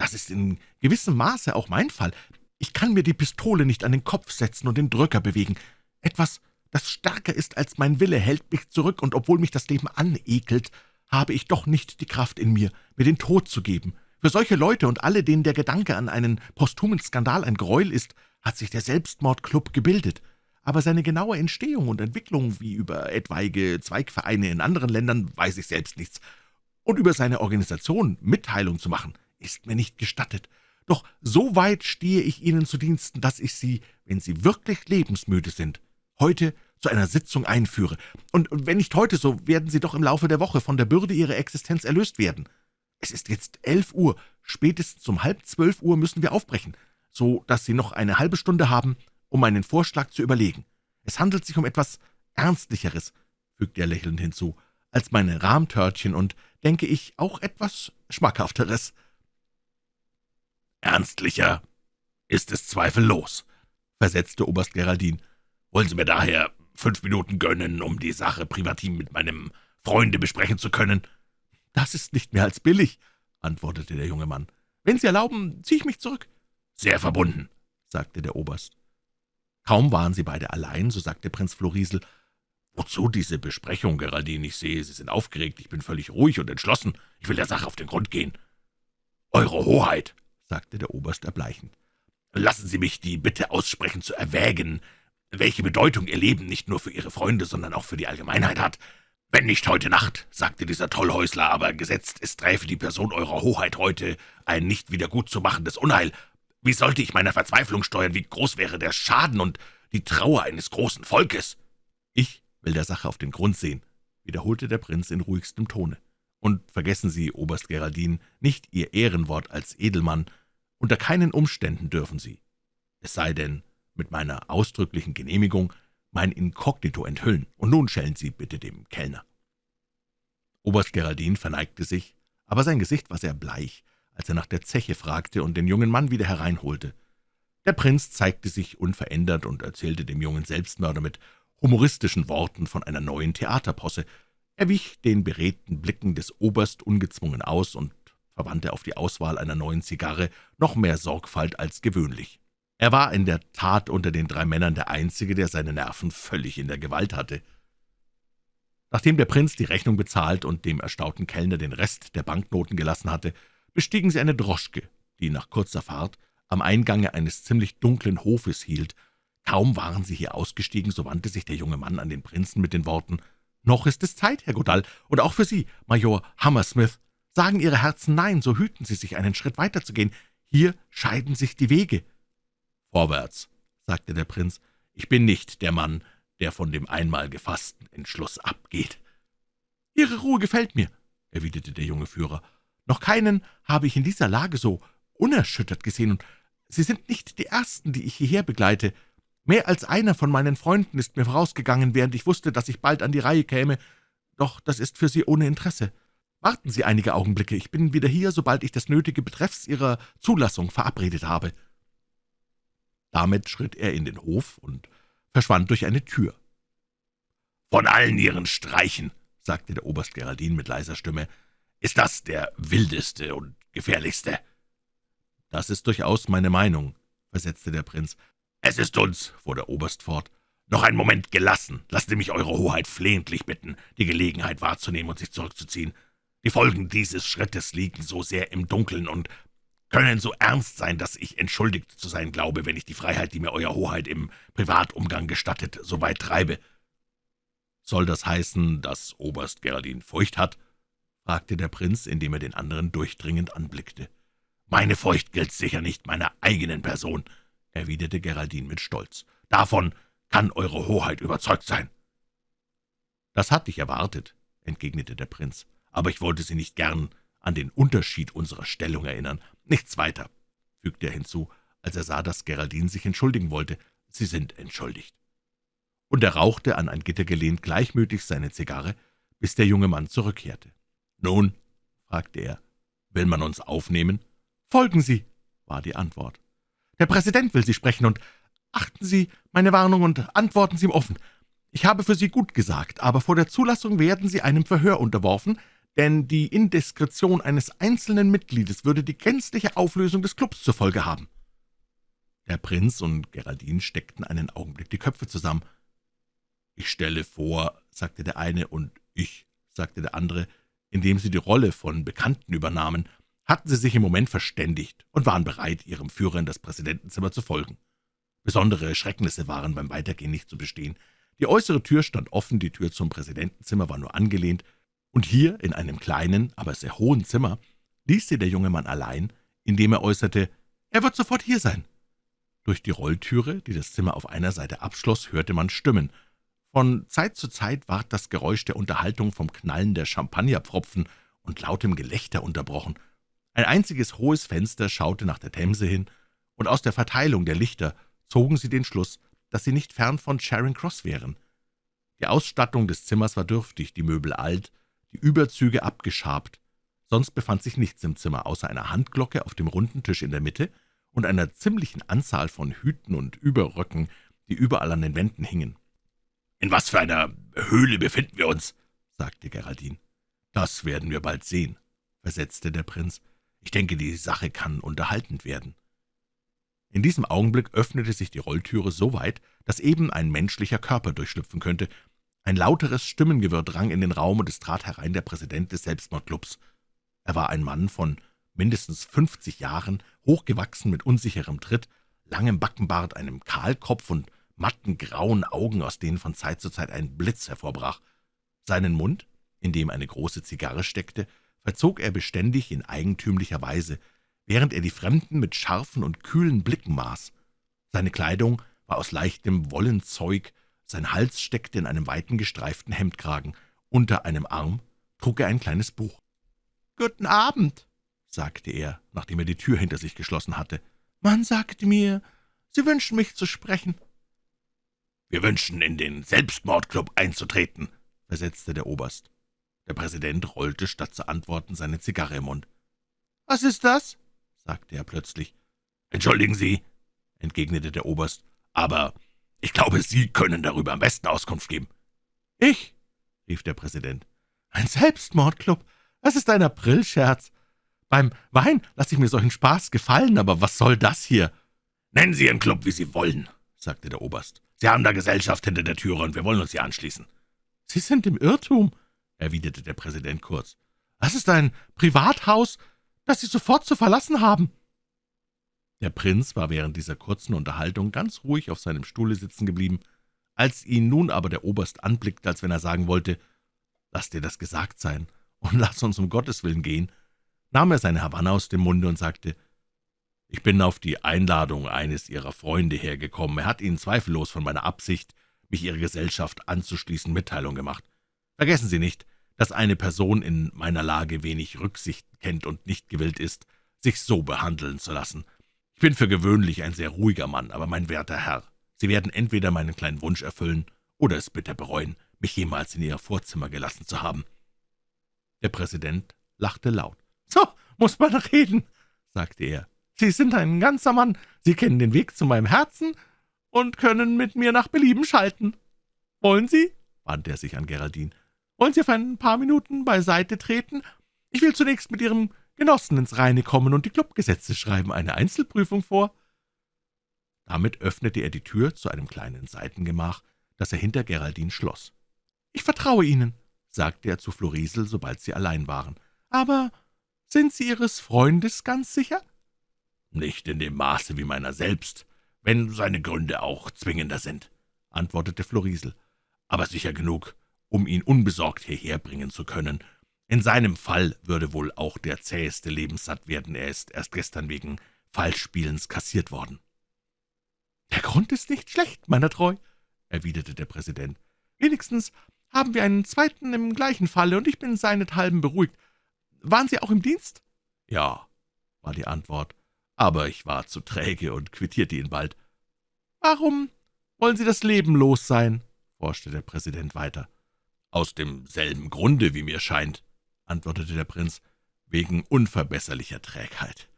Speaker 1: Das ist in gewissem Maße auch mein Fall. Ich kann mir die Pistole nicht an den Kopf setzen und den Drücker bewegen. Etwas, das stärker ist als mein Wille, hält mich zurück, und obwohl mich das Leben anekelt, habe ich doch nicht die Kraft in mir, mir den Tod zu geben. Für solche Leute und alle, denen der Gedanke an einen posthumen Skandal ein Gräuel ist, hat sich der Selbstmordclub gebildet aber seine genaue Entstehung und Entwicklung, wie über etwaige Zweigvereine in anderen Ländern, weiß ich selbst nichts. Und über seine Organisation Mitteilung zu machen, ist mir nicht gestattet. Doch so weit stehe ich Ihnen zu Diensten, dass ich Sie, wenn Sie wirklich lebensmüde sind, heute zu einer Sitzung einführe. Und wenn nicht heute, so werden Sie doch im Laufe der Woche von der Bürde Ihrer Existenz erlöst werden. Es ist jetzt elf Uhr, spätestens um halb zwölf Uhr müssen wir aufbrechen, so dass Sie noch eine halbe Stunde haben, um meinen Vorschlag zu überlegen. Es handelt sich um etwas Ernstlicheres, fügte er lächelnd hinzu, als meine Rahmtörtchen und, denke ich, auch etwas Schmackhafteres.
Speaker 2: »Ernstlicher ist es zweifellos«, versetzte Oberst Geraldin. »Wollen Sie mir daher fünf Minuten gönnen, um die Sache privatim mit meinem Freunde besprechen zu können?«
Speaker 1: »Das ist nicht mehr als billig«, antwortete der junge Mann. »Wenn Sie erlauben, ziehe ich mich zurück.«
Speaker 2: »Sehr verbunden«, sagte der Oberst.
Speaker 1: Kaum waren sie beide allein, so sagte Prinz Florisel, »Wozu diese Besprechung, Geraldine? Ich sehe, Sie sind aufgeregt. Ich bin völlig ruhig und entschlossen. Ich will der Sache auf den Grund gehen.« »Eure Hoheit«, sagte der Oberst erbleichend, »lassen Sie mich die Bitte aussprechen, zu erwägen, welche Bedeutung Ihr Leben nicht nur für Ihre Freunde, sondern auch für die Allgemeinheit hat. Wenn nicht heute Nacht, sagte dieser Tollhäusler, aber gesetzt, es träfe die Person Eurer Hoheit heute ein nicht wieder gut zu machendes Unheil, wie sollte ich meiner Verzweiflung steuern? Wie groß wäre der Schaden und die Trauer eines großen Volkes?« »Ich will der Sache auf den Grund sehen«, wiederholte der Prinz in ruhigstem Tone. »Und vergessen Sie, Oberst Geraldin, nicht Ihr Ehrenwort als Edelmann. Unter keinen Umständen dürfen Sie, es sei denn mit meiner ausdrücklichen Genehmigung, mein Inkognito enthüllen. Und nun schellen Sie bitte dem Kellner.« Oberst Geraldin verneigte sich, aber sein Gesicht war sehr bleich, als er nach der Zeche fragte und den jungen Mann wieder hereinholte. Der Prinz zeigte sich unverändert und erzählte dem jungen Selbstmörder mit humoristischen Worten von einer neuen Theaterposse. Er wich den beredten Blicken des Oberst ungezwungen aus und verwandte auf die Auswahl einer neuen Zigarre noch mehr Sorgfalt als gewöhnlich. Er war in der Tat unter den drei Männern der Einzige, der seine Nerven völlig in der Gewalt hatte. Nachdem der Prinz die Rechnung bezahlt und dem erstaunten Kellner den Rest der Banknoten gelassen hatte, bestiegen sie eine Droschke, die nach kurzer Fahrt am Eingange eines ziemlich dunklen Hofes hielt. Kaum waren sie hier ausgestiegen, so wandte sich der junge Mann an den Prinzen mit den Worten, »Noch ist es Zeit, Herr Godall, und auch für Sie, Major Hammersmith. Sagen Ihre Herzen Nein, so hüten Sie sich, einen Schritt weiterzugehen. Hier scheiden sich die Wege.«
Speaker 2: »Vorwärts«, sagte der Prinz, »ich bin nicht der Mann, der von dem einmal gefassten Entschluss abgeht.«
Speaker 1: »Ihre Ruhe gefällt mir«, erwiderte der junge Führer. »Noch keinen habe ich in dieser Lage so unerschüttert gesehen, und Sie sind nicht die Ersten, die ich hierher begleite. Mehr als einer von meinen Freunden ist mir vorausgegangen, während ich wusste, dass ich bald an die Reihe käme, doch das ist für Sie ohne Interesse. Warten Sie einige Augenblicke, ich bin wieder hier, sobald ich das Nötige betreffs Ihrer Zulassung verabredet habe.« Damit schritt er in den Hof und verschwand durch eine Tür.
Speaker 2: »Von allen Ihren Streichen«, sagte der Oberst Geraldin mit leiser Stimme, »ist das der wildeste und gefährlichste.«
Speaker 1: »Das ist durchaus meine Meinung«, versetzte der Prinz.
Speaker 2: »Es ist uns«, fuhr der Oberst fort, »noch einen Moment gelassen. Lassen Sie mich Eure Hoheit flehentlich bitten, die Gelegenheit wahrzunehmen und sich zurückzuziehen. Die Folgen dieses Schrittes liegen so sehr im Dunkeln und können so ernst sein, dass ich entschuldigt zu sein glaube, wenn ich die Freiheit, die mir Euer Hoheit im Privatumgang gestattet, so weit treibe.«
Speaker 1: »Soll das heißen, dass Oberst Geraldin Furcht hat?« fragte der Prinz, indem er den anderen durchdringend anblickte.
Speaker 2: »Meine Furcht gilt sicher nicht meiner eigenen Person«, erwiderte Geraldin mit Stolz. »Davon kann Eure Hoheit überzeugt sein.«
Speaker 1: »Das hatte ich erwartet«, entgegnete der Prinz aber ich wollte Sie nicht gern an den Unterschied unserer Stellung erinnern. Nichts weiter«, fügte er hinzu, als er sah, dass Geraldine sich entschuldigen wollte. »Sie sind entschuldigt.« Und er rauchte, an ein Gitter gelehnt, gleichmütig seine Zigarre, bis der junge Mann zurückkehrte. »Nun«, fragte er, »will man uns aufnehmen?« »Folgen Sie«, war die Antwort. »Der Präsident will Sie sprechen, und achten Sie meine Warnung und antworten Sie ihm offen. Ich habe für Sie gut gesagt, aber vor der Zulassung werden Sie einem Verhör unterworfen, denn die Indiskretion eines einzelnen Mitgliedes würde die gänzliche Auflösung des Klubs zur Folge haben.« Der Prinz und Geraldine steckten einen Augenblick die Köpfe zusammen. »Ich stelle vor«, sagte der eine, »und ich«, sagte der andere, indem sie die Rolle von Bekannten übernahmen, hatten sie sich im Moment verständigt und waren bereit, ihrem Führer in das Präsidentenzimmer zu folgen. Besondere Schrecknisse waren beim Weitergehen nicht zu bestehen. Die äußere Tür stand offen, die Tür zum Präsidentenzimmer war nur angelehnt, und hier, in einem kleinen, aber sehr hohen Zimmer, ließ sie der junge Mann allein, indem er äußerte, »Er wird sofort hier sein.« Durch die Rolltüre, die das Zimmer auf einer Seite abschloss, hörte man Stimmen. Von Zeit zu Zeit ward das Geräusch der Unterhaltung vom Knallen der Champagnerpfropfen und lautem Gelächter unterbrochen. Ein einziges hohes Fenster schaute nach der Themse hin, und aus der Verteilung der Lichter zogen sie den Schluss, dass sie nicht fern von Charing Cross wären. Die Ausstattung des Zimmers war dürftig, die Möbel alt, die Überzüge abgeschabt. Sonst befand sich nichts im Zimmer, außer einer Handglocke auf dem runden Tisch in der Mitte und einer ziemlichen Anzahl von Hüten und Überröcken, die überall an den Wänden hingen.
Speaker 2: »In was für einer Höhle befinden wir uns?« sagte Geraldine.
Speaker 1: »Das werden wir bald sehen«, versetzte der Prinz. »Ich denke, die Sache kann unterhaltend werden.« In diesem Augenblick öffnete sich die Rolltüre so weit, dass eben ein menschlicher Körper durchschlüpfen könnte, ein lauteres Stimmengewirr drang in den Raum, und es trat herein der Präsident des Selbstmordclubs. Er war ein Mann von mindestens fünfzig Jahren, hochgewachsen mit unsicherem Tritt, langem Backenbart, einem Kahlkopf und matten grauen Augen, aus denen von Zeit zu Zeit ein Blitz hervorbrach. Seinen Mund, in dem eine große Zigarre steckte, verzog er beständig in eigentümlicher Weise, während er die Fremden mit scharfen und kühlen Blicken maß. Seine Kleidung war aus leichtem Wollenzeug, sein Hals steckte in einem weiten gestreiften Hemdkragen. Unter einem Arm trug er ein kleines Buch. »Guten Abend«, sagte er, nachdem er die Tür hinter sich geschlossen hatte. »Man sagte mir, Sie wünschen mich zu sprechen.«
Speaker 2: »Wir wünschen, in den Selbstmordclub einzutreten«, versetzte der Oberst.
Speaker 1: Der Präsident rollte statt zu antworten seine Zigarre im Mund. »Was ist das?« sagte er plötzlich.
Speaker 2: »Entschuldigen Sie«, entgegnete der Oberst, »aber ich glaube, Sie können darüber am besten Auskunft geben.«
Speaker 1: »Ich?« rief der Präsident. »Ein Selbstmordclub? Das ist ein Aprilscherz. Beim Wein lasse ich mir solchen Spaß gefallen, aber was soll das hier?«
Speaker 2: »Nennen Sie Ihren Club, wie Sie wollen«, sagte der Oberst. »Sie haben da Gesellschaft hinter der Türe, und wir wollen uns hier anschließen.«
Speaker 1: »Sie sind im Irrtum«, erwiderte der Präsident kurz. »Das ist ein Privathaus, das Sie sofort zu verlassen haben.« Der Prinz war während dieser kurzen Unterhaltung ganz ruhig auf seinem Stuhle sitzen geblieben. Als ihn nun aber der Oberst anblickte, als wenn er sagen wollte, »Lass dir das gesagt sein und lass uns um Gottes Willen gehen«, nahm er seine Havanna aus dem Munde und sagte, »Ich bin auf die Einladung eines Ihrer Freunde hergekommen. Er hat Ihnen zweifellos von meiner Absicht, mich Ihrer Gesellschaft anzuschließen, Mitteilung gemacht. Vergessen Sie nicht, dass eine Person in meiner Lage wenig Rücksicht kennt und nicht gewillt ist, sich so behandeln zu lassen. Ich bin für gewöhnlich ein sehr ruhiger Mann, aber mein werter Herr, Sie werden entweder meinen kleinen Wunsch erfüllen oder es bitter bereuen, mich jemals in Ihr Vorzimmer gelassen zu haben.« Der Präsident lachte laut. »So muss man reden«, sagte er. »Sie sind ein ganzer Mann, Sie kennen den Weg zu meinem Herzen und können mit mir nach Belieben schalten. Wollen Sie?« wandte er sich an Geraldine. »Wollen Sie auf ein paar Minuten beiseite treten? Ich will zunächst mit Ihrem Genossen ins Reine kommen und die Clubgesetze schreiben eine Einzelprüfung vor.« Damit öffnete er die Tür zu einem kleinen Seitengemach, das er hinter Geraldine schloss. »Ich vertraue Ihnen«, sagte er zu Florisel, sobald sie allein waren. »Aber sind Sie Ihres Freundes ganz sicher?«
Speaker 2: »Nicht in dem Maße wie meiner selbst, wenn seine Gründe auch zwingender sind«, antwortete Florisel, »aber sicher genug, um ihn unbesorgt hierher bringen zu können. In seinem Fall würde wohl auch der zäheste lebenssatt werden. Er ist erst gestern wegen Falschspielens kassiert worden.«
Speaker 1: »Der Grund ist nicht schlecht, meiner Treu«, erwiderte der Präsident. »Wenigstens haben wir einen zweiten im gleichen Falle, und ich bin seinethalben beruhigt. Waren Sie auch im Dienst?«
Speaker 2: »Ja«, war die Antwort, »aber ich war zu träge und quittierte ihn bald.«
Speaker 1: »Warum wollen Sie das Leben los sein?« forschte der Präsident weiter.
Speaker 2: »Aus demselben Grunde, wie mir scheint«, antwortete der Prinz, »wegen unverbesserlicher Trägheit.«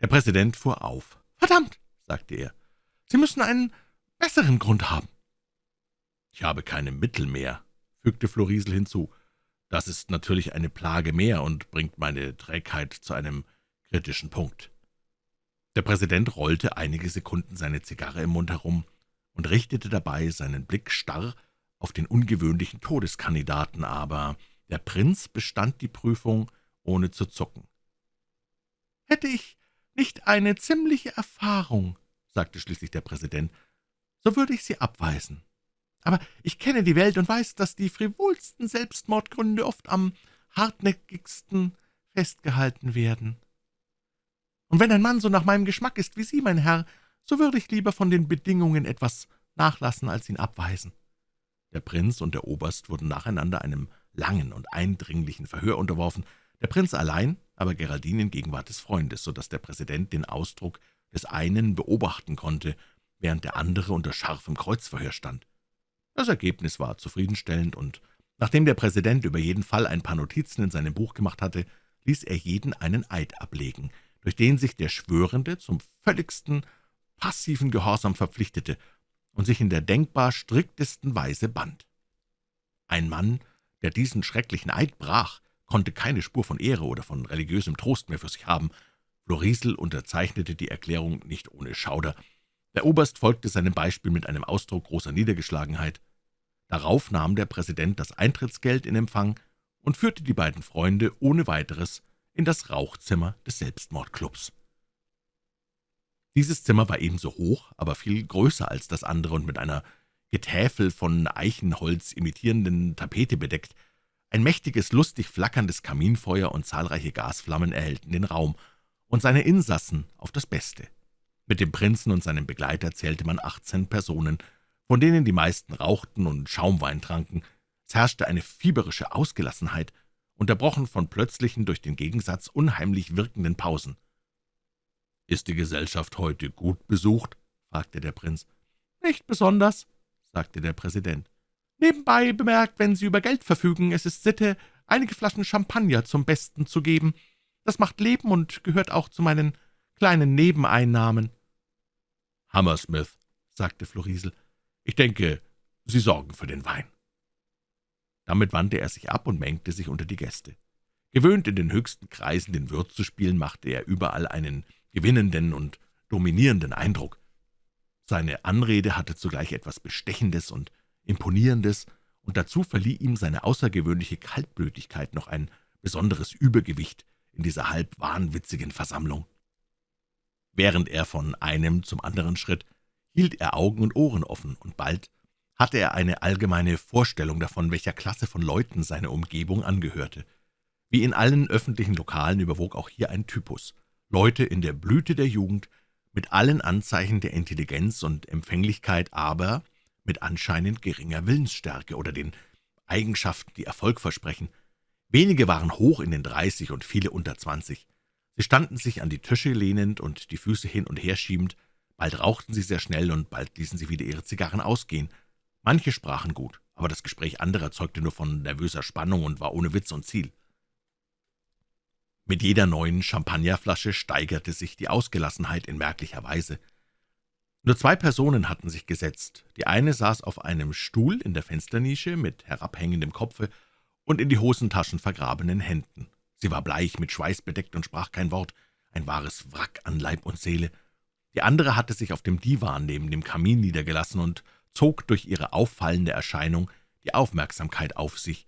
Speaker 1: Der Präsident fuhr auf. »Verdammt«, sagte er, »Sie müssen einen besseren Grund haben.«
Speaker 2: »Ich habe keine Mittel mehr«, fügte Florisel hinzu. Das ist natürlich eine Plage mehr und bringt meine Trägheit zu einem kritischen Punkt.« Der Präsident rollte einige Sekunden seine Zigarre im Mund herum und richtete dabei seinen Blick starr auf den ungewöhnlichen Todeskandidaten, aber der Prinz bestand die Prüfung, ohne zu zucken.
Speaker 1: »Hätte ich nicht eine ziemliche Erfahrung«, sagte schließlich der Präsident, »so würde ich Sie abweisen. Aber ich kenne die Welt und weiß, dass die frivolsten Selbstmordgründe oft am hartnäckigsten festgehalten werden. Und wenn ein Mann so nach meinem Geschmack ist wie Sie, mein Herr, so würde ich lieber von den Bedingungen etwas nachlassen, als ihn abweisen.« Der Prinz und der Oberst wurden nacheinander einem langen und eindringlichen Verhör unterworfen, der Prinz allein, aber Geraldine in Gegenwart des Freundes, so dass der Präsident den Ausdruck des einen beobachten konnte, während der andere unter scharfem Kreuzverhör stand. Das Ergebnis war zufriedenstellend, und nachdem der Präsident über jeden Fall ein paar Notizen in seinem Buch gemacht hatte, ließ er jeden einen Eid ablegen, durch den sich der Schwörende zum völligsten passiven Gehorsam verpflichtete und sich in der denkbar striktesten Weise band. Ein Mann, der diesen schrecklichen Eid brach, konnte keine Spur von Ehre oder von religiösem Trost mehr für sich haben. Florisel unterzeichnete die Erklärung nicht ohne Schauder. Der Oberst folgte seinem Beispiel mit einem Ausdruck großer Niedergeschlagenheit. Darauf nahm der Präsident das Eintrittsgeld in Empfang und führte die beiden Freunde ohne weiteres in das Rauchzimmer des Selbstmordclubs. Dieses Zimmer war ebenso hoch, aber viel größer als das andere und mit einer Getäfel von Eichenholz imitierenden Tapete bedeckt. Ein mächtiges, lustig flackerndes Kaminfeuer und zahlreiche Gasflammen erhellten den Raum und seine Insassen auf das Beste. Mit dem Prinzen und seinem Begleiter zählte man achtzehn Personen, von denen die meisten rauchten und Schaumwein tranken. Es herrschte eine fieberische Ausgelassenheit, unterbrochen von plötzlichen, durch den Gegensatz unheimlich wirkenden Pausen. »Ist die Gesellschaft heute gut besucht?« fragte der Prinz. »Nicht besonders«, sagte der Präsident. Nebenbei bemerkt, wenn Sie über Geld verfügen, es ist Sitte, einige Flaschen Champagner zum Besten zu geben. Das macht Leben und gehört auch zu meinen kleinen Nebeneinnahmen.«
Speaker 2: »Hammersmith«, sagte Florisel, »ich denke, Sie sorgen für den Wein.« Damit wandte er sich ab und mengte sich unter die Gäste. Gewöhnt in den höchsten Kreisen den Wirt zu spielen, machte er überall einen gewinnenden und dominierenden Eindruck. Seine Anrede hatte zugleich etwas Bestechendes und Imponierendes, und dazu verlieh ihm seine außergewöhnliche Kaltblütigkeit noch ein besonderes Übergewicht in dieser halb wahnwitzigen Versammlung. Während er von einem zum anderen schritt, hielt er Augen und Ohren offen, und bald hatte er eine allgemeine Vorstellung davon, welcher Klasse von Leuten seine Umgebung angehörte. Wie in allen öffentlichen Lokalen überwog auch hier ein Typus. Leute in der Blüte der Jugend, mit allen Anzeichen der Intelligenz und Empfänglichkeit, aber mit anscheinend geringer Willensstärke oder den Eigenschaften, die Erfolg versprechen. Wenige waren hoch in den dreißig und viele unter zwanzig. Sie standen sich an die Tische lehnend und die Füße hin und her schiebend. Bald rauchten sie sehr schnell und bald ließen sie wieder ihre Zigarren ausgehen. Manche sprachen gut, aber das Gespräch anderer zeugte nur von nervöser Spannung und war ohne Witz und Ziel. Mit jeder neuen Champagnerflasche steigerte sich die Ausgelassenheit in merklicher Weise. Nur zwei Personen hatten sich gesetzt. Die eine saß auf einem Stuhl in der Fensternische mit herabhängendem Kopfe und in die Hosentaschen vergrabenen Händen. Sie war bleich, mit Schweiß bedeckt und sprach kein Wort, ein wahres Wrack an Leib und Seele. Die andere hatte sich auf dem Divan neben dem Kamin niedergelassen und zog durch ihre auffallende Erscheinung die Aufmerksamkeit auf sich,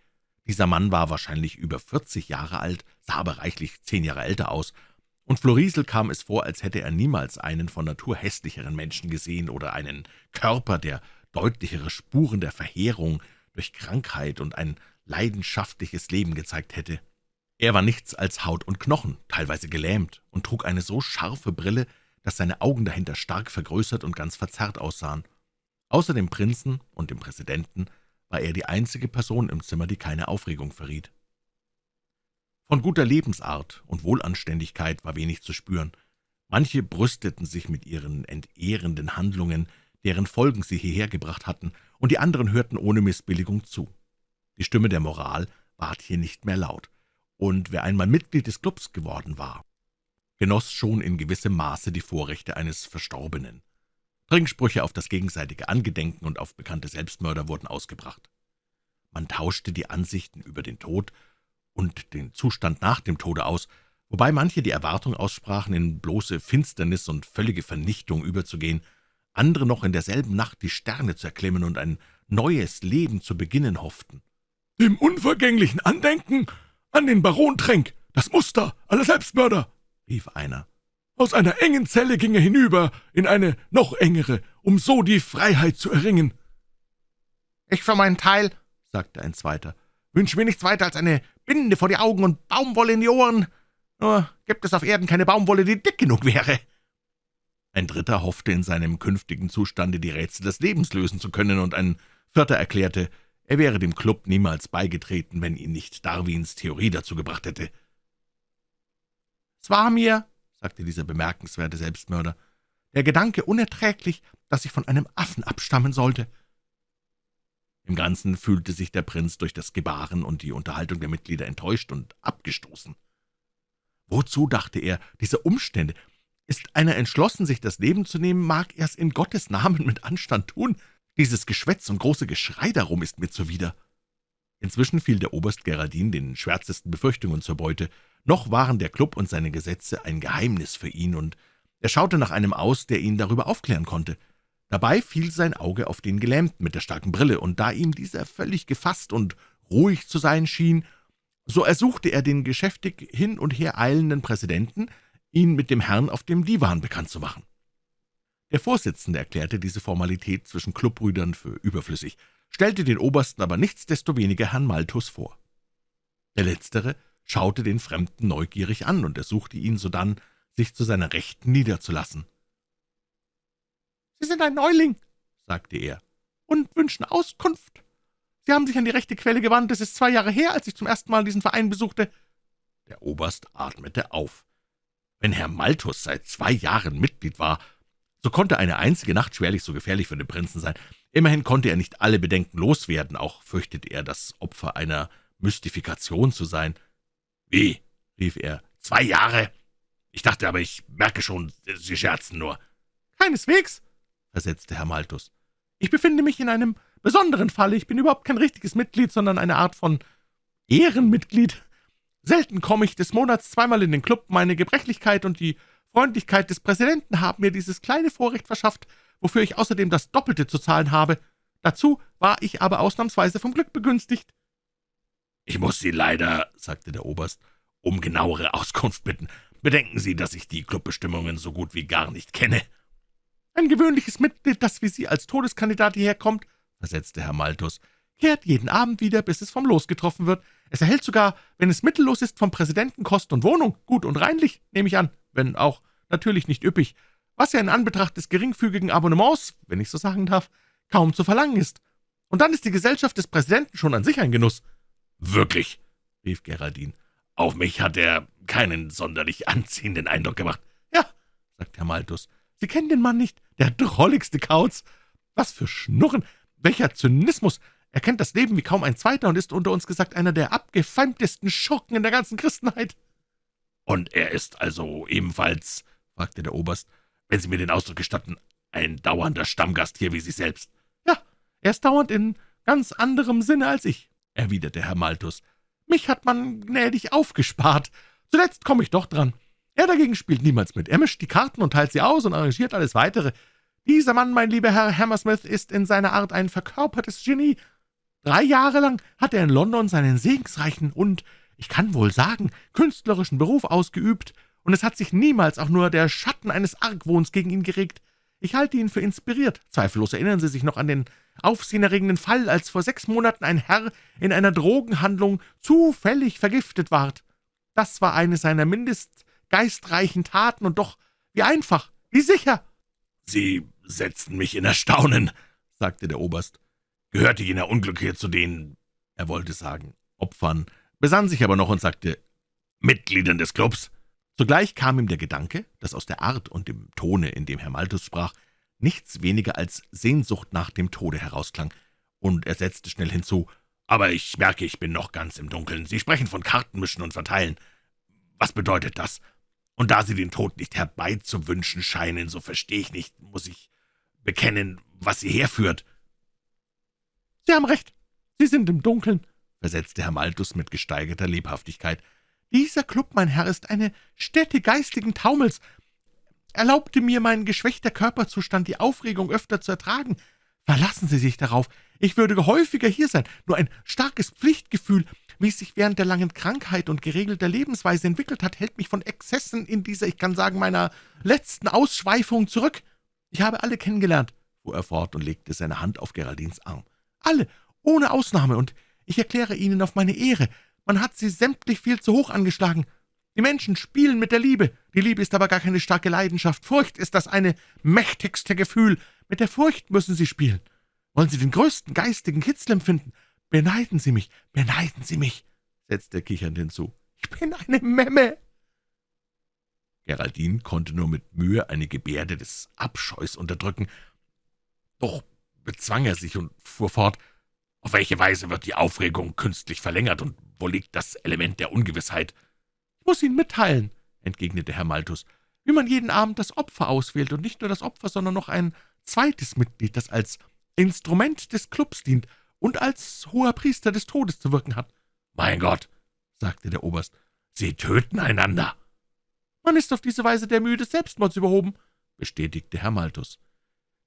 Speaker 2: dieser Mann war wahrscheinlich über vierzig Jahre alt, sah aber reichlich zehn Jahre älter aus, und Florisel kam es vor, als hätte er niemals einen von Natur hässlicheren Menschen gesehen oder einen Körper, der deutlichere Spuren der Verheerung durch Krankheit und ein leidenschaftliches Leben gezeigt hätte. Er war nichts als Haut und Knochen, teilweise gelähmt, und trug eine so scharfe Brille, dass seine Augen dahinter stark vergrößert und ganz verzerrt aussahen. Außer dem Prinzen und dem Präsidenten war er die einzige Person im Zimmer, die keine Aufregung verriet. Von guter Lebensart und Wohlanständigkeit war wenig zu spüren. Manche brüsteten sich mit ihren entehrenden Handlungen, deren Folgen sie hierher gebracht hatten, und die anderen hörten ohne Missbilligung zu. Die Stimme der Moral ward hier nicht mehr laut, und wer einmal Mitglied des Clubs geworden war, genoss schon in gewissem Maße die Vorrechte eines Verstorbenen. Trinksprüche auf das gegenseitige Angedenken und auf bekannte Selbstmörder wurden ausgebracht. Man tauschte die Ansichten über den Tod und den Zustand nach dem Tode aus, wobei manche die Erwartung aussprachen, in bloße Finsternis und völlige Vernichtung überzugehen, andere noch in derselben Nacht die Sterne zu erklimmen und ein neues Leben zu beginnen hofften. »Dem unvergänglichen Andenken an den Baron Tränk, das Muster aller Selbstmörder«, rief einer. Aus einer engen Zelle ging er hinüber in eine noch engere, um so die Freiheit zu erringen. »Ich für meinen Teil«, sagte ein zweiter, »wünsche mir nichts weiter als eine Binde vor die Augen und Baumwolle in die Ohren. Nur gibt es auf Erden keine Baumwolle, die dick genug wäre.« Ein dritter hoffte, in seinem künftigen Zustande die Rätsel des Lebens lösen zu können, und ein vierter erklärte, er wäre dem Klub niemals beigetreten, wenn ihn nicht Darwins Theorie dazu gebracht hätte. »Es war mir«, sagte dieser bemerkenswerte Selbstmörder, »der Gedanke unerträglich, dass ich von einem Affen abstammen sollte.« Im Ganzen fühlte sich der Prinz durch das Gebaren und die Unterhaltung der Mitglieder enttäuscht und abgestoßen. Wozu, dachte er, diese Umstände? Ist einer entschlossen, sich das Leben zu nehmen, mag er's in Gottes Namen mit Anstand tun. Dieses Geschwätz und große Geschrei darum ist mir zuwider. Inzwischen fiel der Oberst Geraldin den schwärzesten Befürchtungen zur Beute. Noch waren der Klub und seine Gesetze ein Geheimnis für ihn, und er schaute nach einem aus, der ihn darüber aufklären konnte. Dabei fiel sein Auge auf den Gelähmten mit der starken Brille, und da ihm dieser völlig gefasst und ruhig zu sein schien, so ersuchte er den geschäftig hin und her eilenden Präsidenten, ihn mit dem Herrn auf dem Divan bekannt zu machen. Der Vorsitzende erklärte diese Formalität zwischen Clubbrüdern für überflüssig, stellte den Obersten aber nichtsdestoweniger Herrn Malthus vor. Der Letztere schaute den Fremden neugierig an und ersuchte ihn sodann, sich zu seiner Rechten niederzulassen. »Sie sind ein Neuling«, sagte er, »und wünschen Auskunft. Sie haben sich an die rechte Quelle gewandt. Es ist zwei Jahre her, als ich zum ersten Mal diesen Verein besuchte.« Der Oberst atmete auf. Wenn Herr Malthus seit zwei Jahren Mitglied war, so konnte eine einzige Nacht schwerlich so gefährlich für den Prinzen sein.
Speaker 1: Immerhin konnte er nicht alle Bedenken loswerden, auch fürchtete er, das Opfer einer Mystifikation zu sein.
Speaker 2: »Wie?« rief er. »Zwei Jahre? Ich dachte aber, ich merke schon, Sie scherzen nur.«
Speaker 1: »Keineswegs«, versetzte Herr Malthus. »Ich befinde mich in einem besonderen Falle. Ich bin überhaupt kein richtiges Mitglied, sondern eine Art von Ehrenmitglied. Selten komme ich des Monats zweimal in den Club. Meine Gebrechlichkeit und die Freundlichkeit des Präsidenten haben mir dieses kleine Vorrecht verschafft, wofür ich außerdem das Doppelte zu zahlen habe. Dazu war ich aber ausnahmsweise vom Glück begünstigt.«
Speaker 2: »Ich muss Sie leider«, sagte der Oberst, »um genauere Auskunft bitten. Bedenken Sie, dass ich die Clubbestimmungen so gut wie gar nicht kenne.«
Speaker 1: »Ein gewöhnliches Mitglied, das wie Sie als Todeskandidat hierher kommt«, versetzte Herr Malthus, »kehrt jeden Abend wieder, bis es vom Los getroffen wird. Es erhält sogar, wenn es mittellos ist, vom Präsidenten Kost und Wohnung, gut und reinlich, nehme ich an, wenn auch natürlich nicht üppig, was ja in Anbetracht des geringfügigen Abonnements, wenn ich so sagen darf, kaum zu verlangen ist. Und dann ist die Gesellschaft des Präsidenten schon an sich ein Genuss.«
Speaker 2: »Wirklich«, rief Geraldine, »auf mich hat er keinen sonderlich anziehenden Eindruck gemacht.«
Speaker 1: »Ja«, sagte Herr Malthus, »Sie kennen den Mann nicht, der drolligste Kauz. Was für Schnurren, welcher Zynismus! Er kennt das Leben wie kaum ein Zweiter und ist unter uns gesagt einer der abgefeimtesten Schurken in der ganzen Christenheit.«
Speaker 2: »Und er ist also ebenfalls«, fragte der Oberst, »wenn Sie mir den Ausdruck gestatten, ein dauernder Stammgast hier wie Sie selbst?«
Speaker 1: »Ja, er ist dauernd in ganz anderem Sinne als ich«, erwiderte Herr Malthus. »Mich hat man gnädig aufgespart. Zuletzt komme ich doch dran. Er dagegen spielt niemals mit. Er mischt die Karten und teilt sie aus und arrangiert alles Weitere. Dieser Mann, mein lieber Herr Hammersmith, ist in seiner Art ein verkörpertes Genie. Drei Jahre lang hat er in London seinen segensreichen und, ich kann wohl sagen, künstlerischen Beruf ausgeübt, und es hat sich niemals auch nur der Schatten eines Argwohns gegen ihn geregt. Ich halte ihn für inspiriert. Zweifellos erinnern Sie sich noch an den aufsehenerregenden Fall, als vor sechs Monaten ein Herr in einer Drogenhandlung zufällig vergiftet ward. Das war eine seiner mindest geistreichen Taten, und doch wie einfach, wie sicher!«
Speaker 2: »Sie setzten mich in Erstaunen«, sagte der Oberst gehörte jener Unglückliche zu den, er wollte sagen, Opfern, besann sich aber noch und sagte, Mitgliedern des Clubs.
Speaker 1: Zugleich kam ihm der Gedanke, dass aus der Art und dem Tone, in dem Herr Malthus sprach, nichts weniger als Sehnsucht nach dem Tode herausklang, und er setzte schnell hinzu, »Aber ich merke, ich bin noch ganz im Dunkeln. Sie sprechen von Kartenmischen und Verteilen. Was bedeutet das? Und da Sie den Tod nicht herbeizuwünschen scheinen, so verstehe ich nicht, muss ich bekennen, was Sie herführt.« »Sie haben recht, Sie sind im Dunkeln«, versetzte Herr Malthus mit gesteigerter Lebhaftigkeit. »Dieser Club, mein Herr, ist eine Stätte geistigen Taumels. Erlaubte mir mein geschwächter Körperzustand, die Aufregung öfter zu ertragen. Verlassen Sie sich darauf. Ich würde häufiger hier sein. Nur ein starkes Pflichtgefühl, wie es sich während der langen Krankheit und geregelter Lebensweise entwickelt hat, hält mich von Exzessen in dieser, ich kann sagen, meiner letzten Ausschweifung zurück. Ich habe alle kennengelernt«, fuhr er fort und legte seine Hand auf Geraldins Arm. Alle, ohne Ausnahme, und ich erkläre Ihnen auf meine Ehre, man hat sie sämtlich viel zu hoch angeschlagen. Die Menschen spielen mit der Liebe, die Liebe ist aber gar keine starke Leidenschaft. Furcht ist das eine mächtigste Gefühl. Mit der Furcht müssen Sie spielen. Wollen Sie den größten geistigen Kitzel empfinden? Beneiden Sie mich, beneiden Sie mich, setzte er kichernd hinzu. Ich bin eine Memme.
Speaker 2: Geraldine konnte nur mit Mühe eine Gebärde des Abscheus unterdrücken. Doch bezwang er sich und fuhr fort, auf welche Weise wird die Aufregung künstlich verlängert, und wo liegt das Element der Ungewissheit?
Speaker 1: »Ich muss Ihnen mitteilen«, entgegnete Herr Malthus, »wie man jeden Abend das Opfer auswählt, und nicht nur das Opfer, sondern noch ein zweites Mitglied, das als Instrument des Clubs dient und als hoher Priester des Todes zu wirken hat.«
Speaker 2: »Mein Gott«, sagte der Oberst, »Sie töten einander.«
Speaker 1: »Man ist auf diese Weise der Mühe des Selbstmords überhoben«, bestätigte Herr Malthus.